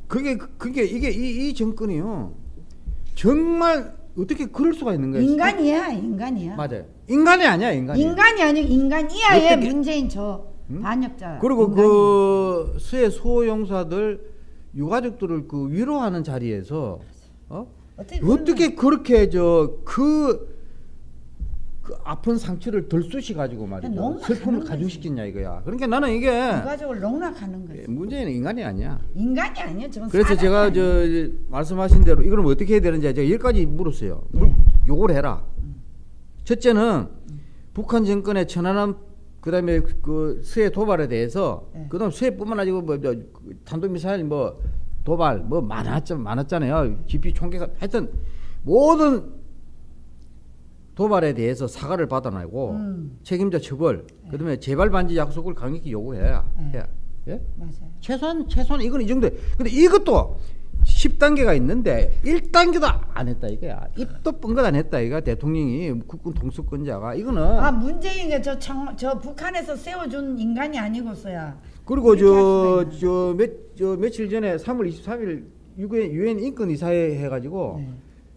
[SPEAKER 2] 그게 그게 이게 이, 이 정권이요 정말 어떻게 그럴 수가 있는 거예요?
[SPEAKER 1] 인간이야, 인간이야.
[SPEAKER 2] 맞아요. 인간이 아니야 인간이.
[SPEAKER 1] 인간이 아니고 인간이야의
[SPEAKER 2] 어떻게-
[SPEAKER 1] 문재인 저
[SPEAKER 2] 응?
[SPEAKER 1] 반역자.
[SPEAKER 2] 그리고
[SPEAKER 1] 인간이야.
[SPEAKER 2] 그 수해 소용사들 유가족들을 그 위로하는 자리에서 어?
[SPEAKER 1] 어떻게
[SPEAKER 2] 어떻게 그렇게 저그 그 아픈 상처를 덜 쑤시 가지고 말이죠 슬픔을 가중시켰냐 이거야. 그러니까 나는 이게
[SPEAKER 1] 가족을 농락하는 거지.
[SPEAKER 2] 문제는 인간이 아니야.
[SPEAKER 1] 인간이 아니야.
[SPEAKER 2] 그래서 제가. 저 말씀하신 대로 이걸 어떻게 해야 되는지 제가 여기까지 물었어요. 물-
[SPEAKER 1] 네.
[SPEAKER 2] 요걸 해라. 첫째는 북한 정권의 천안함 그다음에 그 수해 도발에 대해서
[SPEAKER 1] 네.
[SPEAKER 2] 그다음 수해뿐만 아니고 뭐 저, 그 탄도미사일 뭐 도발 뭐 많았죠 많았잖아요. GP 총기가 하여튼 모든 도발에 대해서 사과를 받아내고
[SPEAKER 1] 음.
[SPEAKER 2] 책임자 처벌 그다음에 재발 반지 약속을 강력히 요구해야
[SPEAKER 1] 네.
[SPEAKER 2] 해야 예?
[SPEAKER 1] 맞아요.
[SPEAKER 2] 최소한 최소한 이건 이 정도. 근데 이것도 10단계가 있는데 1단계도 안 했다 이거야. 입도 뻥긋 안 했다 이거 대통령이 국군 동수권자가 이거는
[SPEAKER 1] 아 문재인이 저, 청, 저 북한에서 세워준 인간이 아니고서야.
[SPEAKER 2] 그리고
[SPEAKER 1] 이렇게 할 수가
[SPEAKER 2] 저저 몇 저 며칠 전에 3월 23일 유엔 유엔 인권 이사회 해 가지고
[SPEAKER 1] 네.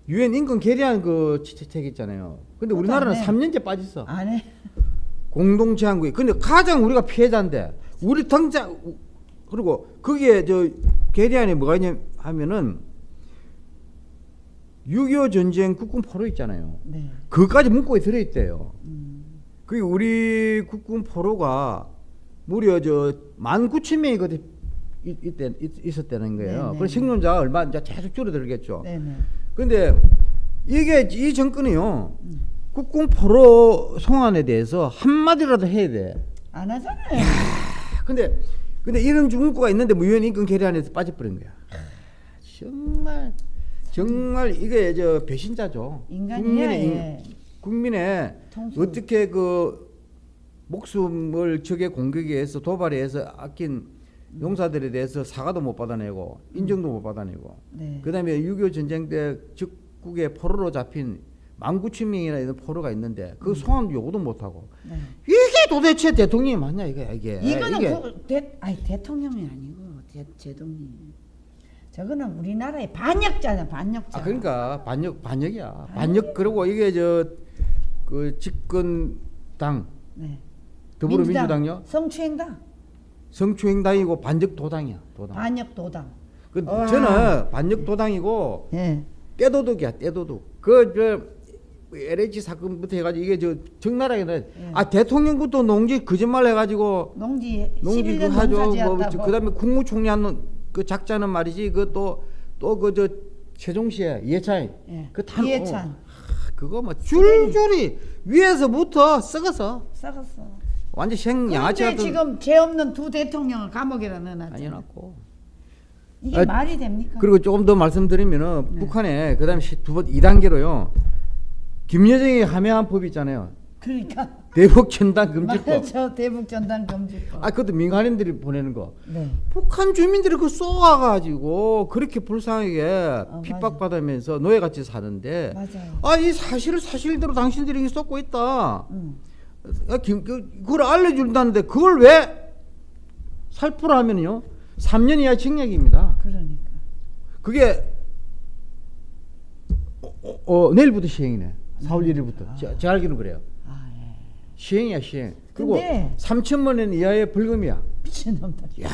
[SPEAKER 2] 유엔 인권 계리안 그책 있잖아요. 근데 우리나라는
[SPEAKER 1] 안 해.
[SPEAKER 2] 3년째 빠졌어.
[SPEAKER 1] 안 해.
[SPEAKER 2] 공동 제한국이. 근데 가장 우리가 피해자인데 우리 당장 그리고 거기에 저 계리안에 뭐가 있냐 하면은 6.25 전쟁 국군 포로 있잖아요.
[SPEAKER 1] 네.
[SPEAKER 2] 그까지 문구에 들어 있대요.
[SPEAKER 1] 음.
[SPEAKER 2] 그게 우리 국군 포로가 무려 저 19,000명이 그때 이- 이때 있- 있었다는 거예요.
[SPEAKER 1] 네네.
[SPEAKER 2] 그래서 생존자가 얼마 이제 계속 줄어들겠죠.
[SPEAKER 1] 네네.
[SPEAKER 2] 근데 이게 이 정권이요.
[SPEAKER 1] 음.
[SPEAKER 2] 국군 포로 송환에 대해서 한마디라도 해야 돼.
[SPEAKER 1] 안 하잖아요.
[SPEAKER 2] 근데 근데 이런 문구가 있는데 뭐 유엔 인권 계리안에서 빠져버린 거야. 정말 정말 이게 저 배신자죠.
[SPEAKER 1] 인간이야,
[SPEAKER 2] 국민의 인-
[SPEAKER 1] 예.
[SPEAKER 2] 국민의
[SPEAKER 1] 통수.
[SPEAKER 2] 어떻게 그 목숨을 적의 공격에 의해서 도발에 의해서 아낀 용사들에 대해서 사과도 못 받아내고 인정도 못 받아내고
[SPEAKER 1] 네.
[SPEAKER 2] 그다음에 6.25 전쟁 때 적국의 포로로 잡힌 19,000명이나 이런 포로가 있는데 그 소환 요구도 못 하고
[SPEAKER 1] 네.
[SPEAKER 2] 이게 도대체 대통령이 맞냐 이게 이게
[SPEAKER 1] 이거는
[SPEAKER 2] 이게
[SPEAKER 1] 그, 대, 아니 대통령이 아니고 대, 제동님. 저거는 우리나라의 반역자냐 반역자.
[SPEAKER 2] 아 그러니까 반역 반역이야 반역 그리고 이게 저 그 집권당
[SPEAKER 1] 네.
[SPEAKER 2] 더불어민주당요
[SPEAKER 1] 민주당, 성추행당,
[SPEAKER 2] 성추행당이고 반역 도당이야 도당
[SPEAKER 1] 반역 도당.
[SPEAKER 2] 그
[SPEAKER 1] 와.
[SPEAKER 2] 저는 반역 도당이고
[SPEAKER 1] 예.
[SPEAKER 2] 떼도둑이야 떼도둑 그저 LH 사건부터 해가지고 이게 저 적나라하게
[SPEAKER 1] 예.
[SPEAKER 2] 아 대통령부터 농지 거짓말 해가지고
[SPEAKER 1] 농지
[SPEAKER 2] 농지 그
[SPEAKER 1] 11년
[SPEAKER 2] 하죠. 뭐. 그다음에 국무총리 하는 그 작자는 말이지 그 또 또 그저 이해찬
[SPEAKER 1] 예.
[SPEAKER 2] 그 탄-
[SPEAKER 1] 이해찬
[SPEAKER 2] 어, 그거 뭐 줄줄이 위에서부터 썩어서
[SPEAKER 1] 썩었어.
[SPEAKER 2] 완전 생 양아치 같은
[SPEAKER 1] 지금 죄 없는 두 대통령을 감옥에다 넣어놨잖아.
[SPEAKER 2] 아니었고
[SPEAKER 1] 이게
[SPEAKER 2] 아,
[SPEAKER 1] 말이 됩니까?
[SPEAKER 2] 그리고 조금 더 말씀드리면은
[SPEAKER 1] 네.
[SPEAKER 2] 북한에 그다음에 두번 2단계로요. 김여정이 함해한 법이 있잖아요.
[SPEAKER 1] 그러니까
[SPEAKER 2] 대북 전단 금지법.
[SPEAKER 1] 맞아 대북 전단 금지법.
[SPEAKER 2] 아 그것도 민간인들이 보내는 거.
[SPEAKER 1] 네.
[SPEAKER 2] 북한 주민들이 그 쏘아가지고 그렇게 불쌍하게
[SPEAKER 1] 어,
[SPEAKER 2] 핍박받으면서 노예같이 사는데
[SPEAKER 1] 맞아요.
[SPEAKER 2] 아 이 사실을 사실대로 당신들이 쏟고 있다.
[SPEAKER 1] 응.
[SPEAKER 2] 아, 김, 그, 그걸 알려준다는데 그걸 왜 살포를 하면요 3년 이하 징역입니다.
[SPEAKER 1] 그러니까.
[SPEAKER 2] 그게 어, 어, 어, 내일부터 시행이네. 4월 1일부터. 제, 제가 알기로 그래요. 시행이야 시행. 그리고
[SPEAKER 1] 근데-
[SPEAKER 2] 3천만 원 이하의 벌금이야.
[SPEAKER 1] 미친놈들.
[SPEAKER 2] 야,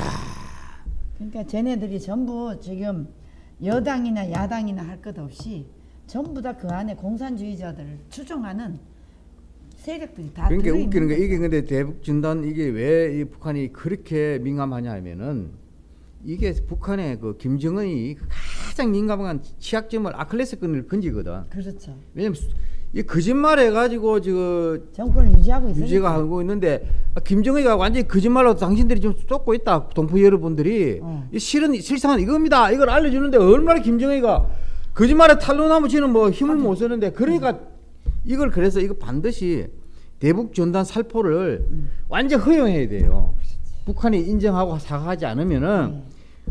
[SPEAKER 1] 그러니까 쟤네들이 전부 지금 여당이나 야당이나 할 것 없이 전부 다 그 안에 공산주의자들을 추종하는 세력들이 다
[SPEAKER 2] 그러니까 웃기는 게. 이게 근데 대북 진단 이게 왜이 북한이 그렇게 민감하냐 하면은 이게 북한의 그 김정은이 가장 민감한 취약점을 아클레스건을 건지거든.
[SPEAKER 1] 그렇죠.
[SPEAKER 2] 왜냐면 수- 이 거짓말 해 가지고 지금
[SPEAKER 1] 정권을 유지하고 있어요.
[SPEAKER 2] 유지가 하고 있는데 아, 김정은이가 완전히 거짓말로 당신들이 좀 쫓고 있다. 동포 여러분들이
[SPEAKER 1] 어.
[SPEAKER 2] 이 실은 실상은 이겁니다. 이걸 알려주는데 얼마나 김정은이가 거짓말에 탄로나무 지는 뭐 힘을 못 쓰는데 그러니까 이걸 그래서 이거 반드시 대북 전단 살포를 완전 허용해야 돼요. 북한이 인정하고 사과하지 않으면은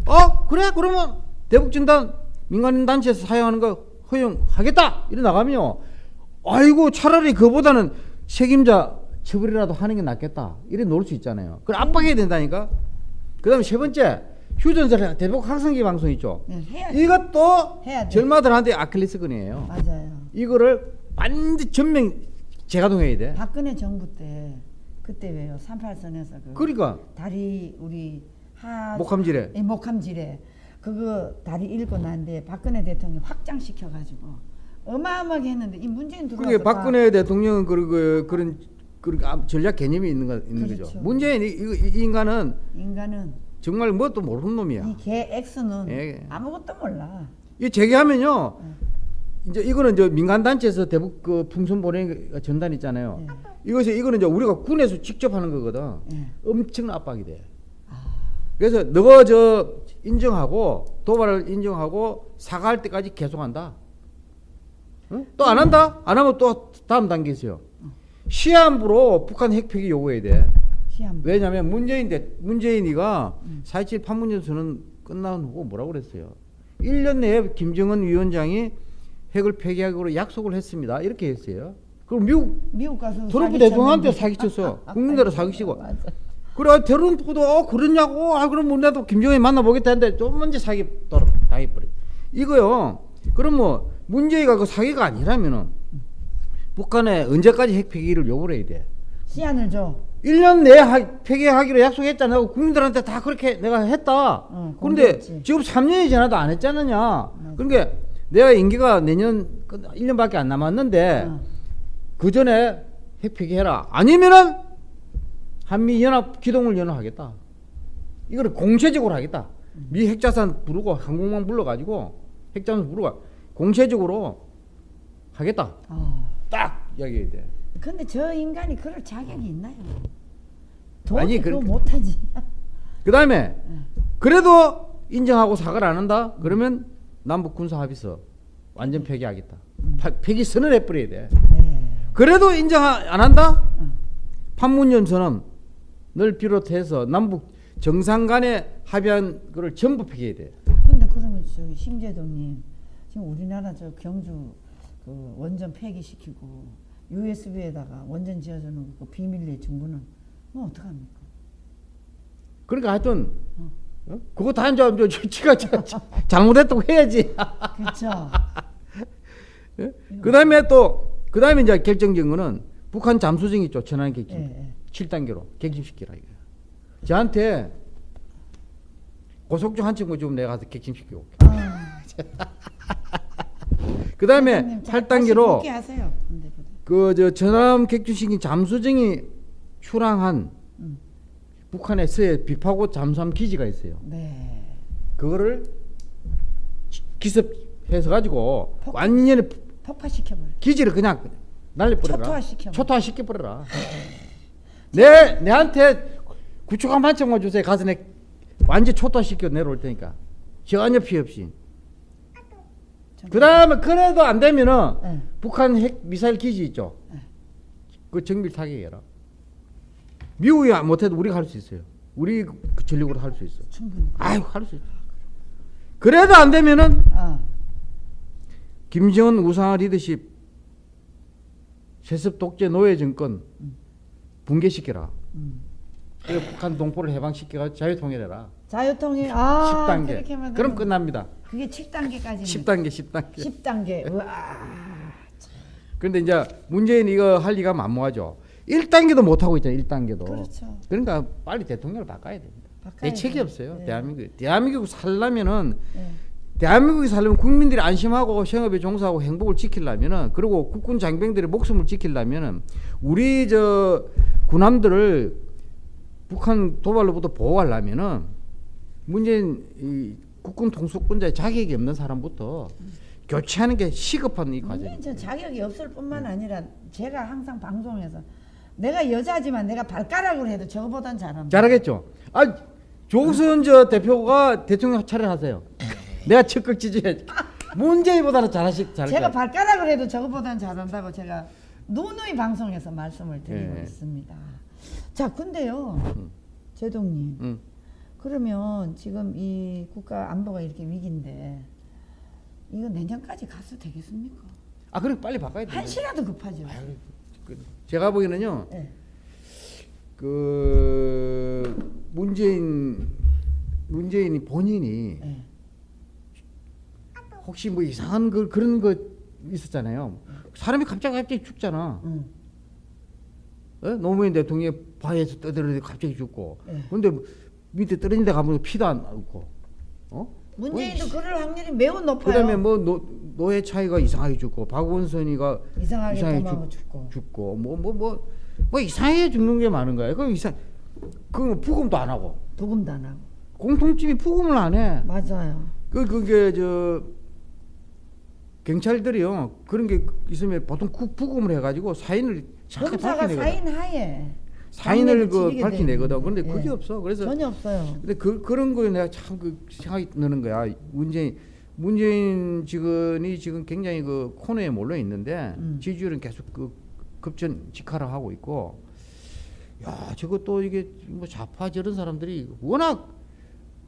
[SPEAKER 2] 어 그래 그러면 대북 전단 민간인 단체에서 사용하는 거 허용하겠다 이래 나가면요. 아이고 차라리 그보다는 책임자 처벌이라도 하는 게 낫겠다 이래 놓을 수 있잖아요. 그걸 압박해야 된다니까. 그 다음에 세 번째 휴전설 대북 학생기 방송 있죠.
[SPEAKER 1] 네, 해야죠.
[SPEAKER 2] 이것도. 절마들한테 아킬레스건이에요.
[SPEAKER 1] 맞아요.
[SPEAKER 2] 이거를 완전 전면 재가동해야 돼.
[SPEAKER 1] 박근혜 정부 때 그때 왜요? 38선에서 그
[SPEAKER 2] 그러니까
[SPEAKER 1] 다리 우리 하
[SPEAKER 2] 목함질에
[SPEAKER 1] 예, 목함질에 그거 다리 읽고 난데 박근혜 대통령 확장시켜 가지고 어마어마하게 했는데 이 문재인 들어와서
[SPEAKER 2] 그게
[SPEAKER 1] 다
[SPEAKER 2] 박근혜 대통령은 그, 그, 그런 그런 아, 전략 개념이 있는 거 있는 거죠.
[SPEAKER 1] 그렇죠.
[SPEAKER 2] 문재인 이, 이, 이 인간은
[SPEAKER 1] 인간은
[SPEAKER 2] 정말 뭣도 모르는 놈이야.
[SPEAKER 1] 이개 X는
[SPEAKER 2] 예.
[SPEAKER 1] 아무것도 몰라.
[SPEAKER 2] 이 재개하면요. 이제 이거는 저 민간 단체에서 대북 그 풍선 보내는 거 전단 있잖아요. 이것이 이거는 이제 우리가 군에서 직접 하는 거거든.
[SPEAKER 1] 예.
[SPEAKER 2] 엄청난 압박이 돼. 그래서 너가 저 인정하고 도발을 인정하고 사과할 때까지 계속한다. 또안 한다? 안 하면 또 다음 단계 있어요. 시한부로 북한 핵폐기 요구해야 돼.
[SPEAKER 1] 시험.
[SPEAKER 2] 왜냐하면 문재인 대 문재인이가 4.27 판문점 선언 끝난 후 뭐라고 그랬어요? 1년 내에 김정은 위원장이 핵을 폐기하기로 약속을 했습니다. 이렇게 했어요. 그럼 미국
[SPEAKER 1] 미국 가서
[SPEAKER 2] 트럼프. 대통령한테 사기쳤어. 국민들을 사기치고.
[SPEAKER 1] 맞아.
[SPEAKER 2] 그래 트럼프도 어 그러냐고 아 그럼 우리나라도 김정일 만나보겠다 했는데 좀 먼저 사기 또 당해버려 이거요 그럼 뭐 문제가 그 사기가 아니라면은 북한에 언제까지 핵 폐기를 요구를 해야 돼
[SPEAKER 1] 시한을 줘.
[SPEAKER 2] 1년 내에 하- 폐기하기로 약속했잖아 국민들한테 다 그렇게 내가 했다
[SPEAKER 1] 어,
[SPEAKER 2] 그런데. 지금 3년이 지나도 안 했잖느냐 그러니까 내가 임기가 내년 끝- 1년밖에 안 남았는데
[SPEAKER 1] 어.
[SPEAKER 2] 그 전에 핵 폐기해라. 아니면은 한미 연합 기동을 연합하겠다. 이거를 공세적으로 하겠다. 미 핵자산 부르고 항공모함 불러가지고 핵자산 부르고 공세적으로 하겠다.
[SPEAKER 1] 어.
[SPEAKER 2] 딱 이야기해야 돼.
[SPEAKER 1] 근데 저 인간이 그럴 자격이 있나요?
[SPEAKER 2] 아니,
[SPEAKER 1] 그거
[SPEAKER 2] 그렇게-
[SPEAKER 1] 못하지.
[SPEAKER 2] 그 다음에 그래도 인정하고 사과를 안 한다. 그러면 남북 군사 합의서 완전 폐기하겠다. 파- 폐기 선언해 버려야 돼.
[SPEAKER 1] 네.
[SPEAKER 2] 그래도 인정 안 한다?
[SPEAKER 1] 응.
[SPEAKER 2] 판문점 선언 을 비롯해서 남북 정상 간에 합의한 거를 전부 폐기해야 돼.
[SPEAKER 1] 근데 그러면 저기 심재동님 지금 우리나라 저 경주 그 원전 폐기시키고 USB에다가 원전 지어주는 그 비밀리에 정보는 뭐 어떡합니까?
[SPEAKER 2] 그러니까 하여튼 어? 그거 다 이제 지가 잘못했다고 해야지.
[SPEAKER 1] 그렇죠.
[SPEAKER 2] 그 다음에 또, 그 다음에 이제 결정적인 거는 북한 잠수정이 있죠. 천안 객심.
[SPEAKER 1] 예, 예.
[SPEAKER 2] 7단계로 객심시키라 이거야. 저한테 고속정 한 친구 좀 내가 가서 객심시키고 올게.
[SPEAKER 1] 아,
[SPEAKER 2] 그 다음에
[SPEAKER 1] 선생님, 자, 다시
[SPEAKER 2] 8단계로
[SPEAKER 1] 복귀하세요. 근데 그래.
[SPEAKER 2] 그저 전함 객주식인 잠수정이 출항한
[SPEAKER 1] 음.
[SPEAKER 2] 북한의 서해 비파고 잠수함 기지가 있어요.
[SPEAKER 1] 네.
[SPEAKER 2] 그거를 기- 기습 해서 가지고
[SPEAKER 1] 폭-
[SPEAKER 2] 완전히
[SPEAKER 1] 폭파시켜버려.
[SPEAKER 2] 기지를 그냥 날려버려라.
[SPEAKER 1] 초토화시켜.
[SPEAKER 2] 초토화시켜버려라. 내 내한테 구축한 반짝만 주세요. 가서 내 완전 초토화시켜 내려올 테니까 전혀 피해 없이. 그 다음에 그래도 안 되면은
[SPEAKER 1] 네.
[SPEAKER 2] 북한 핵 미사일 기지 있죠.
[SPEAKER 1] 네.
[SPEAKER 2] 그 정밀 타격해라. 미국이 못해도 우리가 할 수 있어요. 우리 그 전력으로 할 수 있어.
[SPEAKER 1] 충분히.
[SPEAKER 2] 아유 할 수 있어. 그래도 안 되면은
[SPEAKER 1] 어.
[SPEAKER 2] 김정은 우상화 리더십 세습 독재 노예 정권 붕괴시켜라.
[SPEAKER 1] 음.
[SPEAKER 2] 그리고 북한 동포를 해방시켜가 자유통일해라.
[SPEAKER 1] 자유통일 아
[SPEAKER 2] 10단계.
[SPEAKER 1] 그렇게 하면
[SPEAKER 2] 그럼 끝납니다.
[SPEAKER 1] 그게 7단계까지
[SPEAKER 2] 10단계, 10단계.
[SPEAKER 1] 10단계. 우와.
[SPEAKER 2] 그런데 이제 문재인이 이거 할 리가 만무하죠. 1단계도 못 하고 있잖아요. 1단계도.
[SPEAKER 1] 그렇죠.
[SPEAKER 2] 그러니까 빨리 대통령을 바꿔야 됩니다.
[SPEAKER 1] 바꿔야
[SPEAKER 2] 대책이. 없어요.
[SPEAKER 1] 네.
[SPEAKER 2] 대한민국. 대한민국 살려면은
[SPEAKER 1] 네.
[SPEAKER 2] 대한민국이 살려면 국민들이 안심하고 생업에 종사하고 행복을 지키려면은 그리고 국군 장병들의 목숨을 지키려면은 우리 저 군함들을 북한 도발로부터 보호하려면은 문재인 이 국군 통수권자의 자격이 없는 사람부터 교체하는 게 시급한 이 과정.
[SPEAKER 1] 문재인 전 자격이 없을 뿐만 아니라 제가 항상 방송에서 내가 여자지만 내가 발가락으로 해도 저거보단 잘한다.
[SPEAKER 2] 잘하겠죠. 아 조선 저 대표가 대통령 차례 하세요. 내가 적극 지지해. 문재인보다는 잘하시 잘.
[SPEAKER 1] 제가 발가락을 해도 저거보단 잘한다고 제가 누누이 방송에서 말씀을 드리고
[SPEAKER 2] 예.
[SPEAKER 1] 있습니다. 자, 근데요,
[SPEAKER 2] 음.
[SPEAKER 1] 제동님,
[SPEAKER 2] 응.
[SPEAKER 1] 그러면 지금 이 국가 안보가 이렇게 위기인데 이거 내년까지 가도 되겠습니까?
[SPEAKER 2] 아 그래 빨리 바꿔야 돼.
[SPEAKER 1] 한시라도 급하죠.
[SPEAKER 2] 아유, 그, 제가 보기에는요.
[SPEAKER 1] 예.
[SPEAKER 2] 그 문재인 문재인이 본인이
[SPEAKER 1] 예.
[SPEAKER 2] 혹시 뭐 이상한 그 그런 거 있었잖아요. 사람이 갑자기 갑자기 죽잖아.
[SPEAKER 1] 응.
[SPEAKER 2] 어? 노무현 대통령이 바위에서 떨어졌는데 갑자기 죽고.
[SPEAKER 1] 예.
[SPEAKER 2] 근데 밑에 떨어진 데 가면 피도 안 나고. 어?
[SPEAKER 1] 문재인도 그럴 확률이 매우 높아요.
[SPEAKER 2] 그다음에 뭐 노, 노회찬이가 이상하게 죽고 박원순이가
[SPEAKER 1] 이상하게
[SPEAKER 2] 이상하게 죽-
[SPEAKER 1] 죽고.
[SPEAKER 2] 죽고 뭐 뭐 뭐 뭐 이상하게 죽는 게 많은 거야. 그 이상 그 부검도 안 하고
[SPEAKER 1] 도금도 안 하고.
[SPEAKER 2] 공통점이 부검을 안 해.
[SPEAKER 1] 맞아요.
[SPEAKER 2] 그 그게 저 경찰들이요 그런 게 있으면 보통 구- 부검을 해가지고 사인을
[SPEAKER 1] 검사가. 사인 하에
[SPEAKER 2] 사인을 그 밝혀내거든.
[SPEAKER 1] 되는
[SPEAKER 2] 그런데. 그게
[SPEAKER 1] 예.
[SPEAKER 2] 없어. 그래서
[SPEAKER 1] 전혀 없어요.
[SPEAKER 2] 근데 그 그런 거에 내가 참 그 생각이 드는 거야. 문재인 문재인 직원이 지금 굉장히 그 코너에 몰려 있는데
[SPEAKER 1] 음.
[SPEAKER 2] 지지율은 계속 그 급전 직하락하고 있고. 야, 저것도 이게 뭐 좌파 저런 사람들이 워낙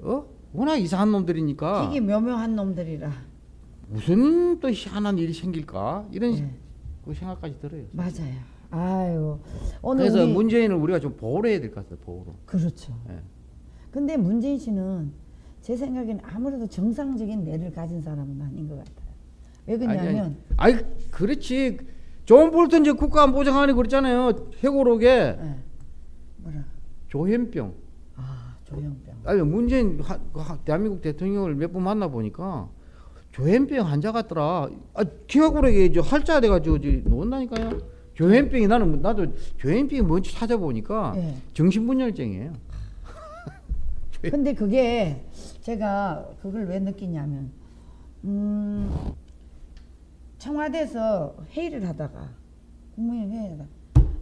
[SPEAKER 2] 어? 워낙 이상한 놈들이니까
[SPEAKER 1] 되게 묘묘한 놈들이라.
[SPEAKER 2] 무슨 또 희한한 일이 생길까 이런
[SPEAKER 1] 예.
[SPEAKER 2] 그 생각까지 들어요.
[SPEAKER 1] 맞아요. 아유. 오늘
[SPEAKER 2] 그래서
[SPEAKER 1] 우리
[SPEAKER 2] 문재인을 우리가 좀 보호를 해야 될 것 같아요. 보호로.
[SPEAKER 1] 그렇죠.
[SPEAKER 2] 예.
[SPEAKER 1] 근데 문재인 씨는 제 생각에는 아무래도 정상적인 뇌를 가진 사람은 아닌 것 같아요. 왜 그러냐면
[SPEAKER 2] 아니, 아니 그렇지. 존 볼턴 저 국가 안보장관이 그랬잖아요. 회고록에
[SPEAKER 1] 예. 뭐라?
[SPEAKER 2] 조현병.
[SPEAKER 1] 아 조현병.
[SPEAKER 2] 아니 문재인 하, 하- 대한민국 대통령을 몇 번 만나 보니까 조현병 환자 같더라. 아, 회고록에 저 활자 돼가지고 저 놓는다니까요. 조현병이 나는 나도 조현병이 뭔지 찾아보니까
[SPEAKER 1] 예.
[SPEAKER 2] 정신분열증이에요.
[SPEAKER 1] 근데 그게 제가 그걸 왜 느끼냐면 음 청와대에서 회의를 하다가 국무회의 회의하다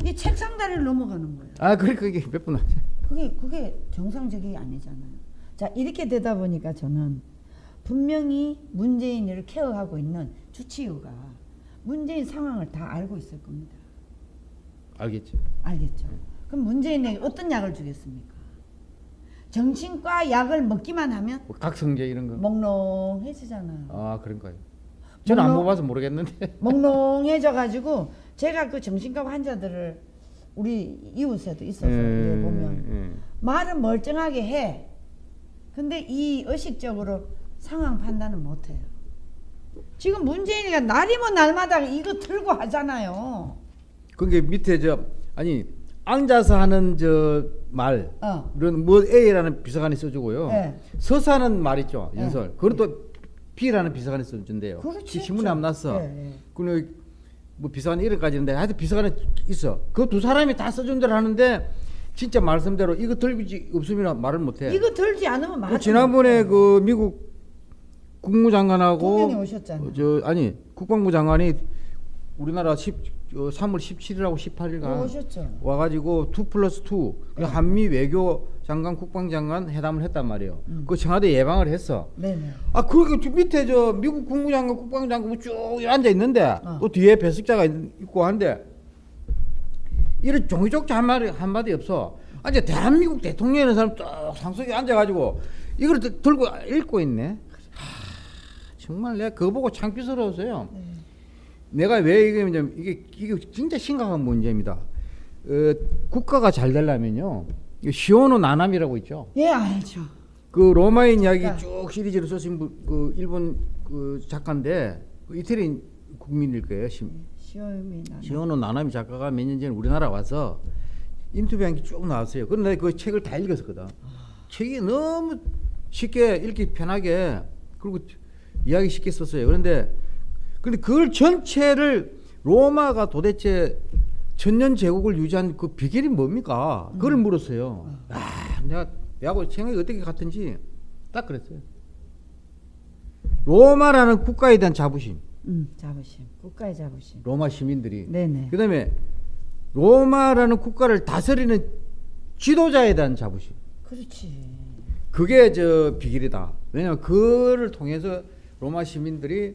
[SPEAKER 1] 이 책상 다리를 넘어가는 거예요.
[SPEAKER 2] 아 그래 그게 몇 분.
[SPEAKER 1] 그게 그게 정상적이 아니잖아요. 자 이렇게 되다 보니까 저는 분명히 문재인을 케어하고 있는 주치의가 문재인 상황을 다 알고 있을 겁니다.
[SPEAKER 2] 알겠지.
[SPEAKER 1] 알겠죠? 그럼 문재인에게 어떤 약을 주겠습니까? 정신과 약을 먹기만 하면
[SPEAKER 2] 뭐 각성제 이런 거.
[SPEAKER 1] 멍롱해지잖아요.
[SPEAKER 2] 아 그런가요. 저는 안 먹어봐서 모르겠는데.
[SPEAKER 1] 멍롱해져 가지고 제가 그 정신과 환자들을 우리 이웃에도 있어서
[SPEAKER 2] 예,
[SPEAKER 1] 이거 보면
[SPEAKER 2] 예.
[SPEAKER 1] 말은 멀쩡하게 해. 근데 이 의식적으로 상황 판단은 못 해요. 지금 문재인이가 날이면 날마다 이거 들고 하잖아요.
[SPEAKER 2] 그게 밑에 저 아니 앉아서 하는 저 말.
[SPEAKER 1] 어.
[SPEAKER 2] 이런 뭐 A라는 비서관이 써주고요.
[SPEAKER 1] 예.
[SPEAKER 2] 서서 하는 말 있죠.
[SPEAKER 1] 예.
[SPEAKER 2] 연설. 그것도 B라는 비서관이 써준대요.
[SPEAKER 1] 그렇지.
[SPEAKER 2] 신문에 안 났어.
[SPEAKER 1] 예, 예.
[SPEAKER 2] 그리고 뭐 비서관이 이름까지 있는데 하여튼 비서관이 있어. 그 두 사람이 다 써준 대로 하는데 진짜 말씀대로 이거 들고 없으면 말을 못해.
[SPEAKER 1] 이거 들지 않으면
[SPEAKER 2] 그
[SPEAKER 1] 맞아.
[SPEAKER 2] 지난번에 그 미국 국무장관하고 저 아니 국방부 장관이 우리나라 10, 어, 3월 17일하고 18일간
[SPEAKER 1] 오셨죠.
[SPEAKER 2] 와가지고 2 플러스 2그 한미 외교 장관 국방장관 회담을 했단 말이에요.
[SPEAKER 1] 음.
[SPEAKER 2] 그 청와대 예방을 했어.
[SPEAKER 1] 네네.
[SPEAKER 2] 아 그렇게 저 밑에 저 미국 국무장관 국방장관 쭉 앉아 있는데
[SPEAKER 1] 어.
[SPEAKER 2] 또 뒤에 배석자가 있- 있고 한데 이런 종이족자 한 마디 한 마디 없어. 아 이제 대한민국 대통령이라는 사람 쭉 상석에 앉아가지고 이걸 들- 들고 읽고 있네. 하, 정말 내가 그거 보고 창피스러웠어요.
[SPEAKER 1] 네.
[SPEAKER 2] 내가 왜 이게 뭐냐면 이게 이게 진짜 심각한 문제입니다. 어, 국가가 잘 되려면요. 시오노 나남이라고 있죠.
[SPEAKER 1] 예 알죠.
[SPEAKER 2] 그 로마인 이야기
[SPEAKER 1] 작가.
[SPEAKER 2] 쭉 시리즈를 쓰신 분, 그 일본 그 작가인데 그 이태리 국민일 거예요. 시,
[SPEAKER 1] 시오미 나.
[SPEAKER 2] 시오노 나나미 작가가 몇 년 전에 우리나라 와서 인터뷰한 게 쭉 나왔어요. 그런데 그 책을 다 읽었거든. 책이 너무 쉽게 읽기 편하게 그리고 이야기 쉽게 썼어요. 그런데 근데 그걸 전체를 로마가 도대체 천년 제국을 유지한 그 비결이 뭡니까? 그걸 물었어요. 아, 내가 내하고 생각이 어떻게 같은지 딱 그랬어요. 로마라는 국가에 대한 자부심,
[SPEAKER 1] 음 자부심. 국가의 자부심.
[SPEAKER 2] 로마 시민들이
[SPEAKER 1] 네네.
[SPEAKER 2] 그다음에 로마라는 국가를 다스리는 지도자에 대한 자부심.
[SPEAKER 1] 그렇지.
[SPEAKER 2] 그게 저 비결이다. 왜냐하면 그를 통해서 로마 시민들이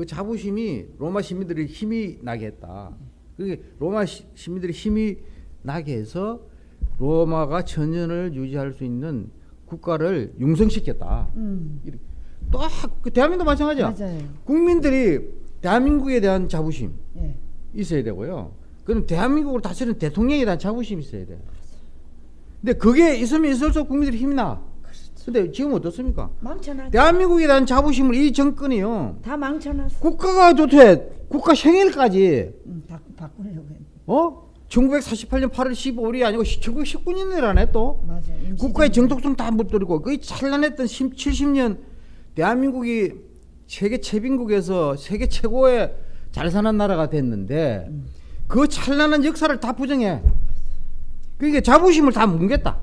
[SPEAKER 2] 그 자부심이 로마 시민들이 힘이 나게 했다. 그게 로마 시, 시민들이 힘이 나게 해서 로마가 천년을 유지할 수 있는 국가를 융성시켰다.
[SPEAKER 1] 음
[SPEAKER 2] 또 그 대한민국도 마찬가지야.
[SPEAKER 1] 맞아요.
[SPEAKER 2] 국민들이 대한민국에 대한 자부심
[SPEAKER 1] 예.
[SPEAKER 2] 있어야 되고요. 그럼 대한민국을 다스리는 대통령에 대한 자부심이 있어야 돼. 근데 그게 있으면 있을수록 국민들이 힘이 나. 근데 지금 어떻습니까?
[SPEAKER 1] 망쳐놨.
[SPEAKER 2] 대한민국에 대한 자부심을 이 정권이요.
[SPEAKER 1] 다 망쳐놨어.
[SPEAKER 2] 국가가 좋대. 국가 생일까지
[SPEAKER 1] 음, 바꾸 바꾸려고 했.
[SPEAKER 2] 어? 1948년 8월 15일이 아니고 1919년이라네 또.
[SPEAKER 1] 맞아.
[SPEAKER 2] 국가의 정독성 다 묻들이고 그 찬란했던 70년 대한민국이 세계 최빈국에서 세계 최고의 잘 사는 나라가 됐는데 그 찬란한 역사를 다 부정해. 그러니까 자부심을 다 뭉갰다.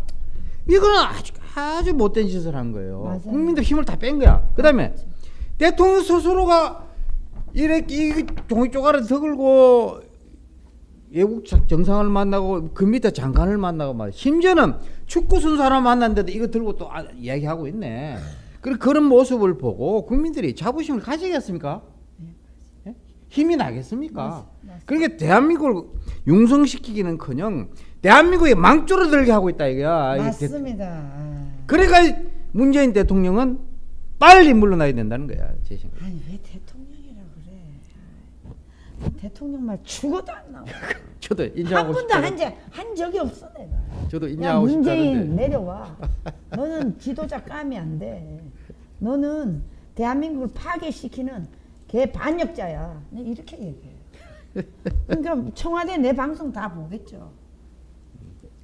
[SPEAKER 2] 이거는 아주 아주 못된 짓을 한 거예요.
[SPEAKER 1] 맞아요.
[SPEAKER 2] 국민들 힘을 다 뺀 거야. 그 다음에 대통령 스스로가 이렇게 이 종이 쪼가리 더 걸고 외국 자- 정상을 만나고 그 밑에 장관을 만나고 말 심지어는 축구 선수 하나 만났는데도 이거 들고 또 아, 이야기하고 있네. 그런 그런 모습을 보고 국민들이 자부심을 가지겠습니까? 예? 힘이 나겠습니까? 그러니까 대한민국을 융성시키기는커녕 대한민국에 망조르들게 하고 있다 이거야. 이 대-
[SPEAKER 1] 맞습니다. 아.
[SPEAKER 2] 그러니까 문재인 대통령은 빨리 물러나야 된다는 거야 제 생각.
[SPEAKER 1] 아니 왜 대통령이라 그래? 아, 대통령 말 죽어도 안 나와.
[SPEAKER 2] 저도
[SPEAKER 1] 한
[SPEAKER 2] 인정하고
[SPEAKER 1] 번도
[SPEAKER 2] 싶어요.
[SPEAKER 1] 한, 적- 한 적이 없어 내가.
[SPEAKER 2] 저도
[SPEAKER 1] 야
[SPEAKER 2] 인정하고
[SPEAKER 1] 문재인
[SPEAKER 2] 싶다는데.
[SPEAKER 1] 내려와. 너는 지도자 감이 안 돼. 너는 대한민국을 파괴시키는 개 반역자야. 내가 이렇게 얘기해. 그러니까 청와대 내 방송 다 보겠죠.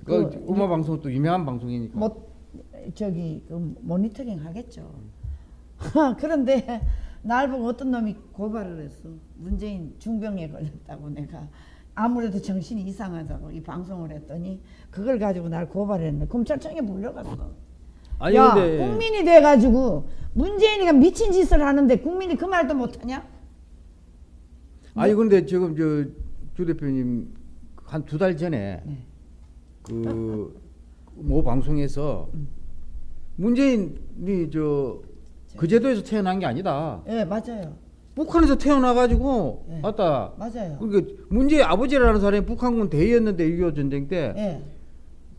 [SPEAKER 2] 그
[SPEAKER 1] 그
[SPEAKER 2] 음악 방송 또 유명한 방송이니까.
[SPEAKER 1] 뭐 저기 그 모니터링 하겠죠. 그런데 날 보고 어떤 놈이 고발을 했어. 문재인 중병에 걸렸다고 내가 아무래도 정신이 이상하다고 이 방송을 했더니 그걸 가지고 날 고발했는데 검찰청에 불려갔어.
[SPEAKER 2] 아니
[SPEAKER 1] 야
[SPEAKER 2] 근데
[SPEAKER 1] 국민이 돼가지고 문재인이가 미친 짓을 하는데 국민이 그 말도 못하냐?
[SPEAKER 2] 아니 근데 지금 저 주 대표님 한 두 달 전에
[SPEAKER 1] 네.
[SPEAKER 2] 그모 방송에서 문재인이 저 그 제도에서 태어난 게 아니다.
[SPEAKER 1] 예 맞아요,
[SPEAKER 2] 북한에서 태어나가지고
[SPEAKER 1] 네.
[SPEAKER 2] 왔다.
[SPEAKER 1] 맞아요.
[SPEAKER 2] 그러니까 문재인 아버지라는 사람이 북한군 대위였는데 6.25 전쟁 때
[SPEAKER 1] 예,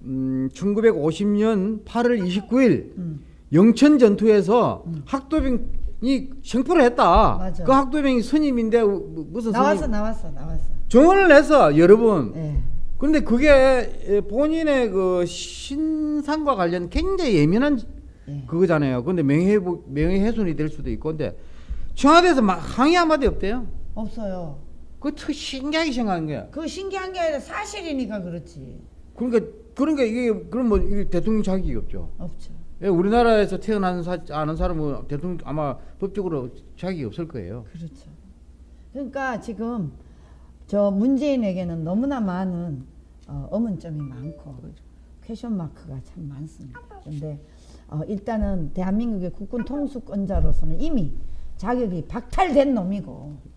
[SPEAKER 2] 음, 1950년 8월 29일
[SPEAKER 1] 음.
[SPEAKER 2] 영천 전투에서 학도병이 생포를 했다.
[SPEAKER 1] 맞아.
[SPEAKER 2] 그 학도병이 스님인데 우- 무슨
[SPEAKER 1] 나왔어
[SPEAKER 2] 스님?
[SPEAKER 1] 나왔어 나왔어.
[SPEAKER 2] 정언을 했어 여러 번.
[SPEAKER 1] 예.
[SPEAKER 2] 그런데 그게 본인의 그 신상과 관련 굉장히 예민한
[SPEAKER 1] 예.
[SPEAKER 2] 그거잖아요. 근데 명예 명예훼손이 될 수도 있고 근데 청와대에서 막 항의 한마디 없대요.
[SPEAKER 1] 없어요.
[SPEAKER 2] 그거 신기하게 생각한 거야.
[SPEAKER 1] 그 신기한 게 아니라 사실이니까 그렇지.
[SPEAKER 2] 그러니까 그러니까 이게 그럼 뭐 이게 대통령 자격이 없죠.
[SPEAKER 1] 없죠.
[SPEAKER 2] 예, 우리나라에서 태어난 사, 아는 사람은 대통령 아마 법적으로 자격이 없을 거예요.
[SPEAKER 1] 그렇죠. 그러니까 지금 저 문재인에게는 너무나 많은 어, 의문점이 많고 question mark가 참 많습니다. 그런데 어, 일단은 대한민국의 국군 통수권자로서는 이미 자격이 박탈된 놈이고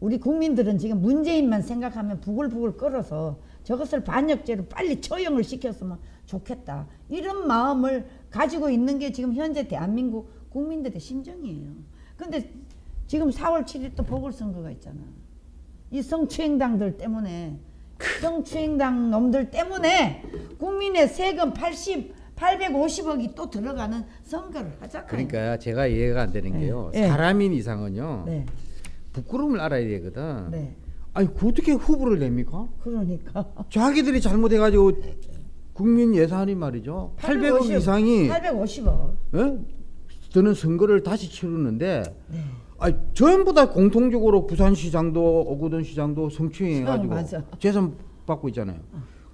[SPEAKER 1] 우리 국민들은 지금 문재인만 생각하면 부글부글 끓어서 저것을 반역죄로 빨리 처형을 시켰으면 좋겠다. 이런 마음을 가지고 있는 게 지금 현재 대한민국 국민들의 심정이에요. 근데 지금 4월 7일 또 보궐선거가 있잖아. 이 성추행당들 때문에 성추행당 놈들 때문에 국민의 세금 80, 850억이 또 들어가는 선거를 하잖아요.
[SPEAKER 2] 그러니까 제가 이해가 안 되는
[SPEAKER 1] 네.
[SPEAKER 2] 게요.
[SPEAKER 1] 네.
[SPEAKER 2] 사람인 이상은요.
[SPEAKER 1] 네,
[SPEAKER 2] 부끄러움을 알아야 되거든.
[SPEAKER 1] 네.
[SPEAKER 2] 아니 그 어떻게 후보를 냅니까?
[SPEAKER 1] 그러니까
[SPEAKER 2] 자기들이 잘못해가지고 국민 예산이 말이죠. 800억 이상이
[SPEAKER 1] 850억.
[SPEAKER 2] 예? 드는 선거를 다시 치르는데
[SPEAKER 1] 네.
[SPEAKER 2] 아니 전부 다 공통적으로 부산시장도 오거돈 시장도 성추행해가지고
[SPEAKER 1] 어.
[SPEAKER 2] 재산 받고 있잖아요.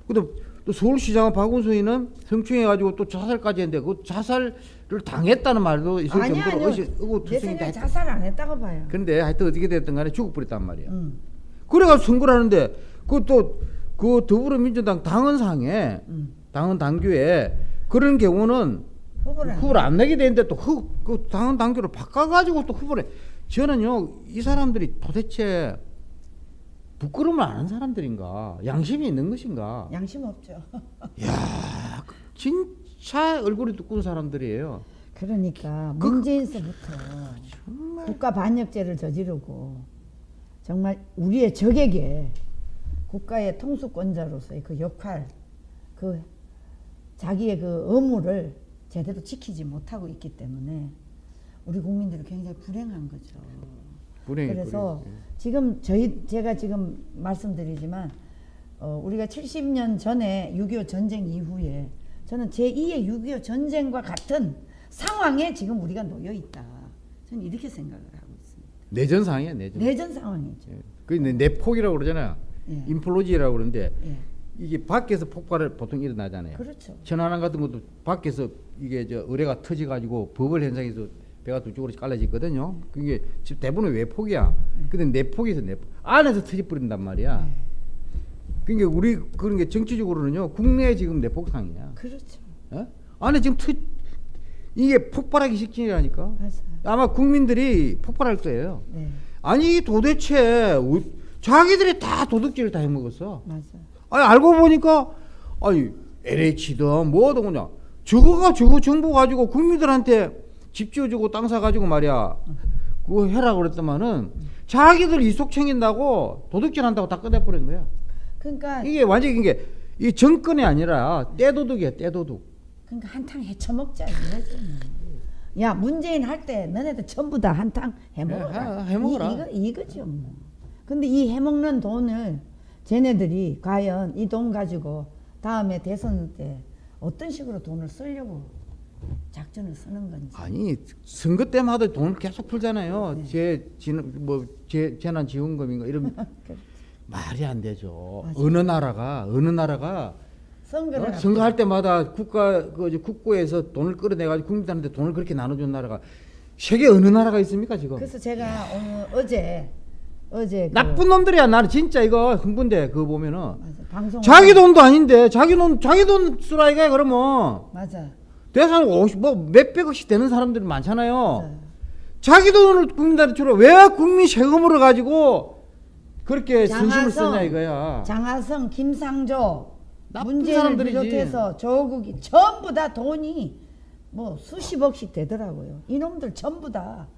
[SPEAKER 2] 근데 또 서울시장은 박원순이는 성추행해가지고 또 자살까지 했는데 그 자살을 당했다는 말도 있을
[SPEAKER 1] 아니야,
[SPEAKER 2] 정도로
[SPEAKER 1] 아니요.
[SPEAKER 2] 의심, 의구
[SPEAKER 1] 내
[SPEAKER 2] 투성이.
[SPEAKER 1] 자살 안 했다고 봐요.
[SPEAKER 2] 근데 하여튼 어떻게 됐든 간에 죽어버렸단 말이야.
[SPEAKER 1] 음,
[SPEAKER 2] 그래가지고 선거를 하는데 그또 그 더불어민주당 당헌상에
[SPEAKER 1] 음.
[SPEAKER 2] 당헌 당규에 그런 경우는
[SPEAKER 1] 후보를 안
[SPEAKER 2] 후보를 안 내게 되는데 또그 당헌 당규를 바꿔가지고 또 후보를 저는요 이 사람들이 도대체 부끄러움을 아는 사람들인가 양심이 있는 것인가
[SPEAKER 1] 양심 없죠.
[SPEAKER 2] 야 진짜 얼굴이 두꺼운 사람들이에요
[SPEAKER 1] 그러니까
[SPEAKER 2] 그-
[SPEAKER 1] 문재인서부터 국가 반역죄를 저지르고 정말 우리의 적에게 국가의 통수권자로서의 그 역할, 그 자기의 그 의무를 제대로 지키지 못하고 있기 때문에 우리 국민들이 굉장히 불행한 거죠.
[SPEAKER 2] 불행히
[SPEAKER 1] 그래서
[SPEAKER 2] 불행히.
[SPEAKER 1] 지금 저희 제가 지금 말씀드리지만 어, 우리가 70년 전에 6.25 전쟁 이후에 저는 제2의 6.25 전쟁과 같은 상황에 지금 우리가 놓여 있다. 저는 이렇게 생각을 하고 있습니다.
[SPEAKER 2] 내전상이야 내전
[SPEAKER 1] 내전 상황이죠.
[SPEAKER 2] 예. 그 내- 내폭이라고 그러잖아요
[SPEAKER 1] 예.
[SPEAKER 2] 인플로지라고 그러는데
[SPEAKER 1] 예.
[SPEAKER 2] 이게 밖에서 폭발을 보통 일어나잖아요
[SPEAKER 1] 그렇죠.
[SPEAKER 2] 천안함 같은 것도 밖에서 이게 저 의뢰가 터져 가지고 버블 현상에서 배가 두 쪽으로 갈라지거든요. 그게 지금 대부분 외폭이야. 근데 내폭에서 내폭 안에서 터져 버린단 말이야. 그러니까 우리 그런 게 정치적으로는요. 국내 지금 내폭상이야.
[SPEAKER 1] 그렇죠.
[SPEAKER 2] 예? 안에 지금 터 이게 폭발하기 직전이라니까.
[SPEAKER 1] 맞아요.
[SPEAKER 2] 아마 국민들이 폭발할 거예요.
[SPEAKER 1] 네.
[SPEAKER 2] 아니 도대체 우- 자기들이 다 도둑질을 다 해먹었어.
[SPEAKER 1] 맞아요.
[SPEAKER 2] 아니 알고 보니까 아니 LH든 뭐든 그냥 저거가 저거 정보 가지고 국민들한테 집 지어주고 땅 사가지고 말이야 그거 해라 그랬더만은 자기들 이속 챙긴다고 도둑질 한다고 다 꺼내버린 거야
[SPEAKER 1] 그러니까
[SPEAKER 2] 이게 완전히 이게 이 정권이 아니라 떼도둑이야 떼도둑
[SPEAKER 1] 그러니까 한탕 해쳐먹자. 뭐. 야 문재인 할 때 너네들 전부 다 한탕 해먹어라.
[SPEAKER 2] 해- 해먹어라.
[SPEAKER 1] 이, 이거 이거죠. 뭐. 근데 이 해먹는 돈을 쟤네들이 과연 이 돈 가지고 다음에 대선 때 어떤 식으로 돈을 쓰려고 작전을 쓰는 건지.
[SPEAKER 2] 아니 선거 때마다 돈을 계속 풀잖아요 제 지는 뭐제 재난 지원금인가 이런
[SPEAKER 1] 그
[SPEAKER 2] 말이 안 되죠
[SPEAKER 1] 맞아.
[SPEAKER 2] 어느 나라가 어느 나라가
[SPEAKER 1] 선거를
[SPEAKER 2] 어? 선거할 때마다 국가 그 국고에서 돈을 끌어내 가지고 국민들한테 돈을 그렇게 나눠준 나라가 세계 어느 나라가 있습니까 지금?
[SPEAKER 1] 그래서 제가 오늘 어제 어제 그-
[SPEAKER 2] 나쁜 놈들이야 나는 진짜 이거 흥분돼 그거 보면은
[SPEAKER 1] 맞아, 방송
[SPEAKER 2] 자기 돈도 아닌데 자기 돈 자기 돈 쓰라 이거야 그러면
[SPEAKER 1] 맞아
[SPEAKER 2] 대상 50, 뭐 몇백억씩 되는 사람들이 많잖아요.
[SPEAKER 1] 맞아요.
[SPEAKER 2] 자기 돈을 국민들한테 주라 왜 국민 세금으로 가지고 그렇게
[SPEAKER 1] 장하성,
[SPEAKER 2] 쓰냐 이거야.
[SPEAKER 1] 장하성, 김상조, 문재인을. 비롯해서 조국이 전부 다 돈이 뭐 수십억씩 되더라고요. 이놈들 전부 다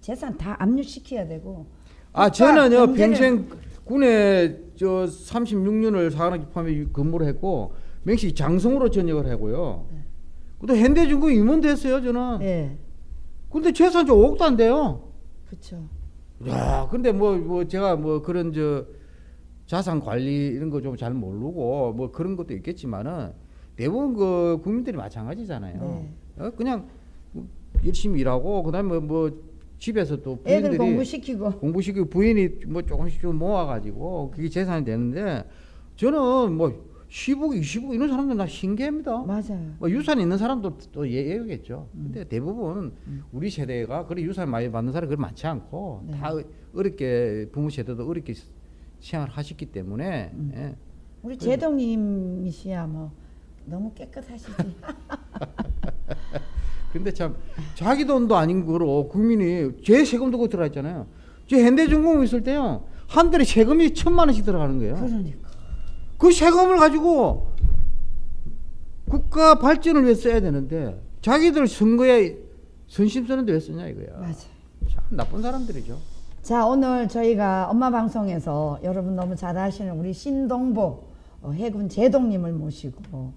[SPEAKER 1] 재산 다 압류시켜야 되고.
[SPEAKER 2] 아 저는요
[SPEAKER 1] 경제를-
[SPEAKER 2] 평생 군에 저 36년을 사관학교함에 근무를 했고 맹시 장성으로 전역을 하고요. 근데 현대중공 임원 됐어요 저는.
[SPEAKER 1] 예,
[SPEAKER 2] 근데 재산 저 5억도 안 돼요.
[SPEAKER 1] 그렇죠.
[SPEAKER 2] 야 근데 뭐뭐 제가 뭐 그런 저 자산 관리 이런 거 좀 잘 모르고 뭐 그런 것도 있겠지만은 대부분 그 국민들이 마찬가지잖아요.
[SPEAKER 1] 네.
[SPEAKER 2] 어, 그냥 뭐 열심히 일하고 그다음에 뭐 집에서 또
[SPEAKER 1] 애들
[SPEAKER 2] 부인들이
[SPEAKER 1] 공부시키고
[SPEAKER 2] 공부시키고 부인이 뭐 조금씩 좀 모아가지고 그게 재산이 되는데 저는 뭐 10억, 20억 이런 사람들 나 신기합니다.
[SPEAKER 1] 맞아요.
[SPEAKER 2] 뭐 유산 있는 사람도 또 예- 예외겠죠.
[SPEAKER 1] 음.
[SPEAKER 2] 근데 대부분 우리 세대가 그래 유산 많이 받는 사람이 그렇게 많지 않고
[SPEAKER 1] 네.
[SPEAKER 2] 다 어렵게 부모 세대도 어렵게 생활을 하셨기 때문에
[SPEAKER 1] 음.
[SPEAKER 2] 예.
[SPEAKER 1] 우리 제동님이시야 뭐 너무 깨끗하시지.
[SPEAKER 2] 근데 참 자기 돈도 아닌 거로 국민이 제 세금도 그 들어가 있잖아요. 제 현대중공업 있을 때요 한 달에 세금이 천만 원씩 들어가는 거예요.
[SPEAKER 1] 그러니까.
[SPEAKER 2] 그 세금을 가지고 국가 발전을 위해 써야 되는데 자기들 선거에 선심 쓰는데 왜 쓰냐 이거야.
[SPEAKER 1] 맞아.
[SPEAKER 2] 참 나쁜 사람들이죠.
[SPEAKER 1] 자 오늘 저희가 엄마 방송에서 여러분 너무 잘 아시는 우리 신동보 어, 해군 제동님을 모시고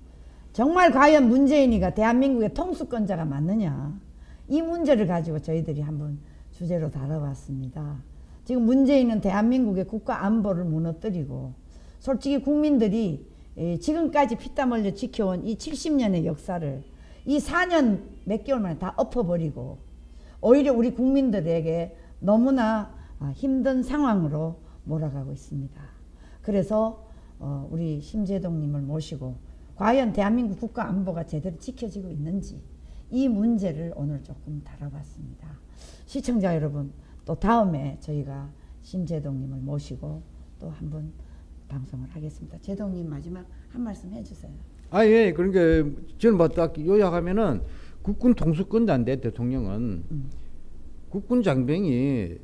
[SPEAKER 1] 정말 과연 문재인이가 대한민국의 통수권자가 맞느냐 이 문제를 가지고 저희들이 한번 주제로 다뤄봤습니다. 지금 문재인은 대한민국의 국가 안보를 무너뜨리고 솔직히 국민들이 에, 지금까지 피땀 흘려 지켜온 이 70년의 역사를 이 4년 몇 개월 만에 다 엎어버리고 오히려 우리 국민들에게 너무나 아, 힘든 상황으로 몰아가고 있습니다. 그래서 어, 우리 심재동님을 모시고 과연 대한민국 국가 안보가 제대로 지켜지고 있는지 이 문제를 오늘 조금 다뤄봤습니다. 시청자 여러분 또 다음에 저희가 심재동님을 모시고 또 한번 방송을 하겠습니다. 재동님 마지막 한 말씀 해주세요.
[SPEAKER 2] 아, 예. 그러니까 저는 뭐딱 요약하면은 국군 통수권자인데 대통령은 국군 장병이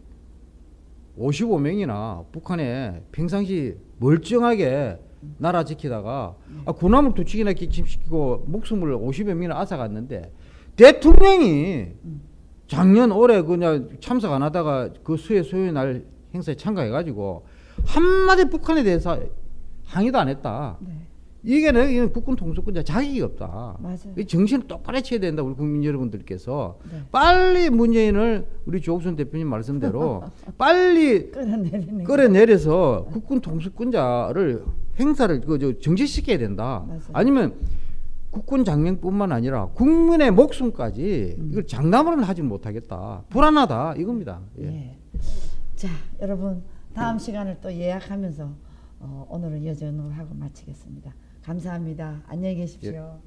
[SPEAKER 2] 55명이나 북한에 평상시 멀쩡하게 나라 지키다가 아, 군함을 두 척이나 기침시키고 목숨을 50여 명이나 앗아갔는데 대통령이 작년 올해 그냥 참석 안 하다가 그 수해 소요 날 행사에 참가해가지고 한마디 북한에 대해서 항의도 안 했다.
[SPEAKER 1] 네,
[SPEAKER 2] 이게 는 이건 국군 통수권자 자격이 없다.
[SPEAKER 1] 맞아요.
[SPEAKER 2] 이 정신을 똑바로 쳐야 된다. 우리 국민 여러분들께서
[SPEAKER 1] 네.
[SPEAKER 2] 빨리 문재인을 우리 조국선 대표님 말씀대로 빨리. 끌어내려서 국군 통수권자를 행사를 그저 정지시켜야 된다.
[SPEAKER 1] 맞아요.
[SPEAKER 2] 아니면 국군 장병뿐만 아니라 국민의 목숨까지
[SPEAKER 1] 음.
[SPEAKER 2] 이걸 장담으로는 하지 못하겠다. 불안하다 이겁니다. 예.
[SPEAKER 1] 예. 자, 여러분 다음 시간을 또 예약하면서 어, 오늘은 여전으로 하고 마치겠습니다. 감사합니다. 안녕히 계십시오.